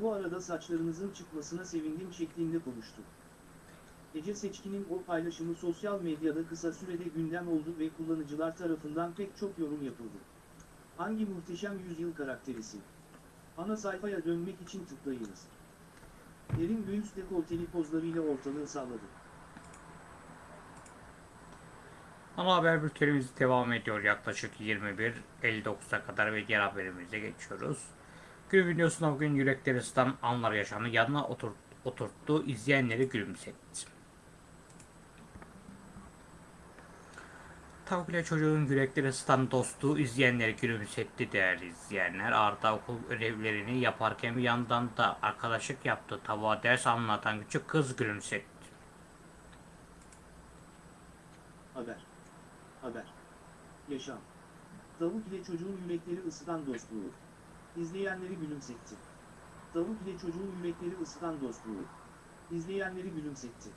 Bu arada saçlarınızın çıkmasına sevindim şeklinde konuştu. Ece Seçkin'in o paylaşımı sosyal medyada kısa sürede gündem oldu ve kullanıcılar tarafından pek çok yorum yapıldı. Hangi muhteşem yüzyıl karakterisin? Ana sayfaya dönmek için tıklayınız. Derin göğüs dekolteli pozlarıyla ortalığı salladı. Ana haber bültenimiz devam ediyor yaklaşık 21.59'a kadar ve diğer haberimize geçiyoruz. Gün videosunda bugün yürekleri ısıtan anlar yaşandı. Yanına otur, oturttu, izleyenleri gülümsetti. Tavuk ile çocuğun yürekleri ısıtan dostluğu izleyenleri gülümsetti değerli izleyenler. Arda okul ödevlerini yaparken bir yandan da arkadaşlık yaptı. Tavuğa ders anlatan küçük kız gülümsetti. Haber. Haber. Yaşam. Tavuk ile çocuğun yürekleri ısıtan dostluğu. İzleyenleri gülümsetti. Tavuk ile çocuğun yürekleri ısıtan dostluğu. İzleyenleri gülümsetti.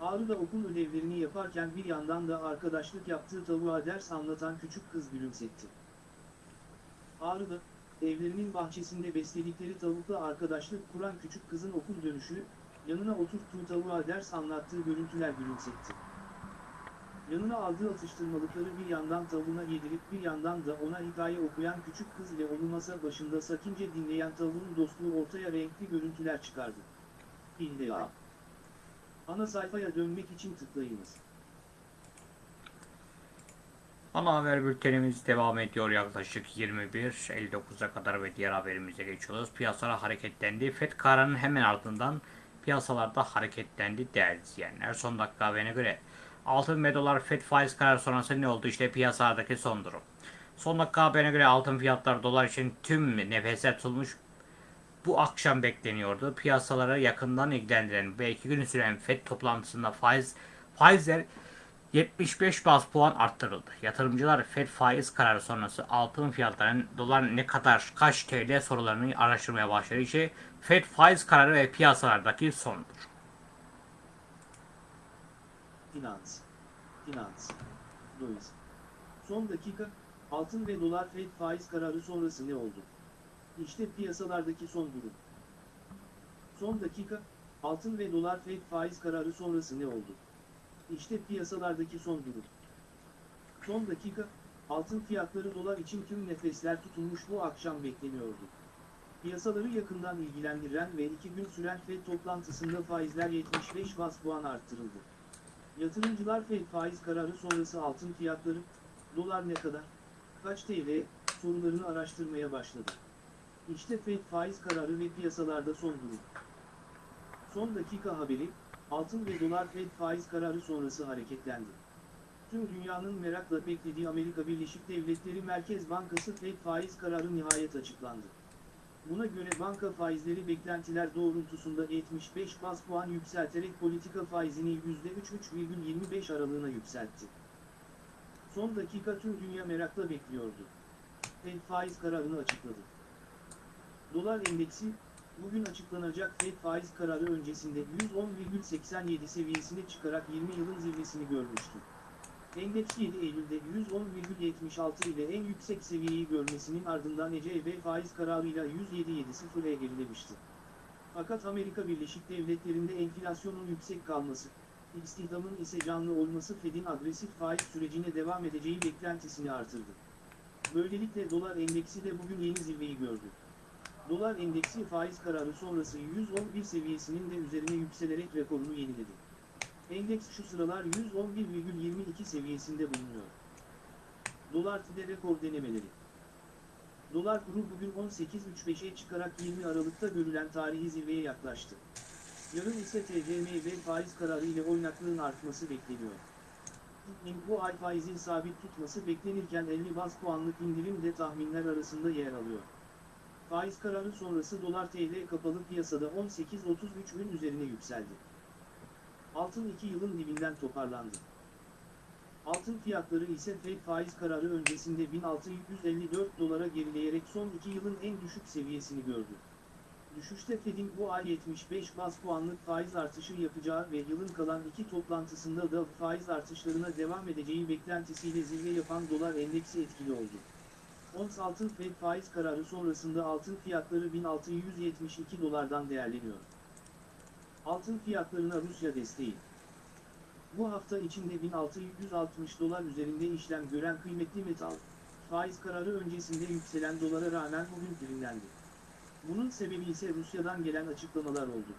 Ağrı'da okul ödevlerini yaparken bir yandan da arkadaşlık yaptığı tavuğa ders anlatan küçük kız gülümsetti. Ağrı'da, evlerinin bahçesinde besledikleri tavukla arkadaşlık kuran küçük kızın okul dönüşü, yanına oturttuğu tavuğa ders anlattığı görüntüler gülümsetti. Yanına aldığı atıştırmalıkları bir yandan tavuğuna yedirip bir yandan da ona hikaye okuyan küçük kız ile onu masa başında sakince dinleyen tavuğun dostluğu ortaya renkli görüntüler çıkardı. İlde A. Ana sayfaya dönmek için tıklayınız. Ana haber bültenimiz devam ediyor yaklaşık 21.59'a kadar ve diğer haberimize geçiyoruz. Piyasalar hareketlendi. FED kararının hemen ardından piyasalarda hareketlendi değerli izleyenler. Son dakika haberine göre altın ve dolar FED faiz kararı sonrası ne oldu? İşte piyasalardaki son durum. Son dakika haberine göre altın fiyatları dolar için tüm nefesler tutulmuş bu akşam bekleniyordu. Piyasaları yakından ilgilendiren ve iki gün süren FED toplantısında faiz faizler 75 bas puan arttırıldı. Yatırımcılar FED faiz kararı sonrası altın fiyatlarının dolar ne kadar kaç TL sorularını araştırmaya başladı. İşte FED faiz kararı ve piyasalardaki sondur. Finans. Finans. Döviz. Son dakika, altın ve dolar Fed faiz kararı sonrası ne oldu? İşte piyasalardaki son durum. Son dakika, altın ve dolar Fed faiz kararı sonrası ne oldu? İşte piyasalardaki son durum. Son dakika, altın fiyatları dolar için tüm nefesler tutulmuş bu akşam bekleniyordu. Piyasaları yakından ilgilendiren ve iki gün süren Fed toplantısında faizler 75 bas puan arttırıldı. Yatırımcılar Fed faiz kararı sonrası altın fiyatları, dolar ne kadar, kaç TL sorularını araştırmaya başladı. İşte Fed faiz kararı ve piyasalarda son durum. Son dakika haberi, altın ve dolar Fed faiz kararı sonrası hareketlendi. Tüm dünyanın merakla beklediği Amerika Birleşik Devletleri Merkez Bankası Fed faiz kararı nihayet açıklandı. Buna göre banka faizleri beklentiler doğrultusunda 75 bas puan yükselterek politika faizini %3-3,25 aralığına yükseltti. Son dakika tüm dünya merakla bekliyordu. Fed faiz kararını açıkladı. Dolar endeksi, bugün açıklanacak Fed faiz kararı öncesinde 110,87 seviyesine çıkarak 20 yılın zirvesini görmüştü. Endeks 7 Eylül'de 110,76 ile en yüksek seviyeyi görmesinin ardından ECB faiz kararıyla 107.70'e gerilemişti. Fakat Amerika Birleşik Devletleri'nde enflasyonun yüksek kalması, istihdamın ise canlı olması Fed'in agresif faiz sürecine devam edeceği beklentisini artırdı. Böylelikle dolar endeksi de bugün yeni zirveyi gördü. Dolar endeksi faiz kararı sonrası 111 seviyesinin de üzerine yükselerek rekorunu yeniledi. Endeks şu sıralar 111,22 seviyesinde bulunuyor. Dolar TL'de rekor denemeleri. Dolar kuru bugün 18.35'e çıkarak 20 Aralık'ta görülen tarihi zirveye yaklaştı. Yarın ise TCM ve faiz kararı ile oynaklığın artması bekleniyor. Bu ay faizin sabit tutması beklenirken 50 bas puanlık indirim de tahminler arasında yer alıyor. Faiz kararı sonrası dolar TL kapalı piyasada 18.33'ün üzerine yükseldi. Altın 2 yılın dibinden toparlandı. Altın fiyatları ise Fed faiz kararı öncesinde 1654 dolara gerileyerek son 2 yılın en düşük seviyesini gördü. Düşüşte Fed'in bu ay 75 bas puanlık faiz artışı yapacağı ve yılın kalan iki toplantısında da faiz artışlarına devam edeceği beklentisiyle zirve yapan dolar endeksi etkili oldu. Ons altın Fed faiz kararı sonrasında altın fiyatları 1672 dolardan değerleniyor. Altın fiyatlarına Rusya desteği. Bu hafta içinde 1660 dolar üzerinde işlem gören kıymetli metal, faiz kararı öncesinde yükselen dolara rağmen bugün primlendi. Bunun sebebi ise Rusya'dan gelen açıklamalar oldu.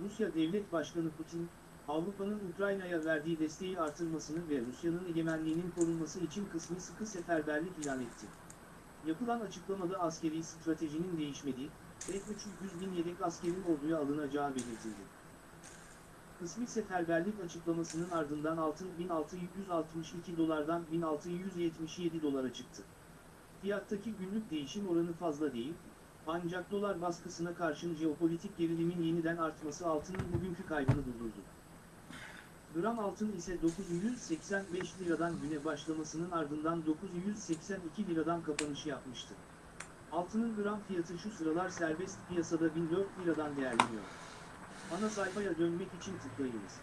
Rusya Devlet Başkanı Putin, Avrupa'nın Ukrayna'ya verdiği desteği artırmasını ve Rusya'nın egemenliğinin korunması için kısmi sıkı seferberlik ilan etti. Yapılan açıklamada askeri stratejinin değişmediği, ve 300 bin yedek askerin orduya alınacağı belirtildi. Kısmi seferberlik açıklamasının ardından altın 1662 dolardan 1677 dolara çıktı. Fiyattaki günlük değişim oranı fazla değil, ancak dolar baskısına karşın jeopolitik gerilimin yeniden artması altının bugünkü kaybını durdurdu. Gram altın ise 985 liradan güne başlamasının ardından 982 liradan kapanışı yapmıştı. Altının gram fiyatı şu sıralar serbest piyasada 1004 liradan değerleniyor. Ana sayfaya dönmek için tıklayınız.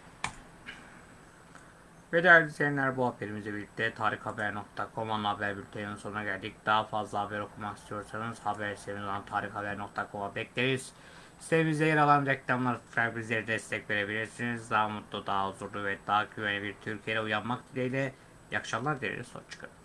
Ve değerli izleyenler bu haberimizle birlikte tarikhaber.com ana haber bülteninin sonuna geldik. Daha fazla haber okumak istiyorsanız haber sitemiz olan tarikhaber.com'a bekleriz. Sitemizde yer alan reklamlar bizlere destek verebilirsiniz. Daha mutlu, daha huzurlu ve daha güvenli bir Türkiye'ye uyanmak dileğiyle. İyi akşamlar dileriz. Hoşçakalın.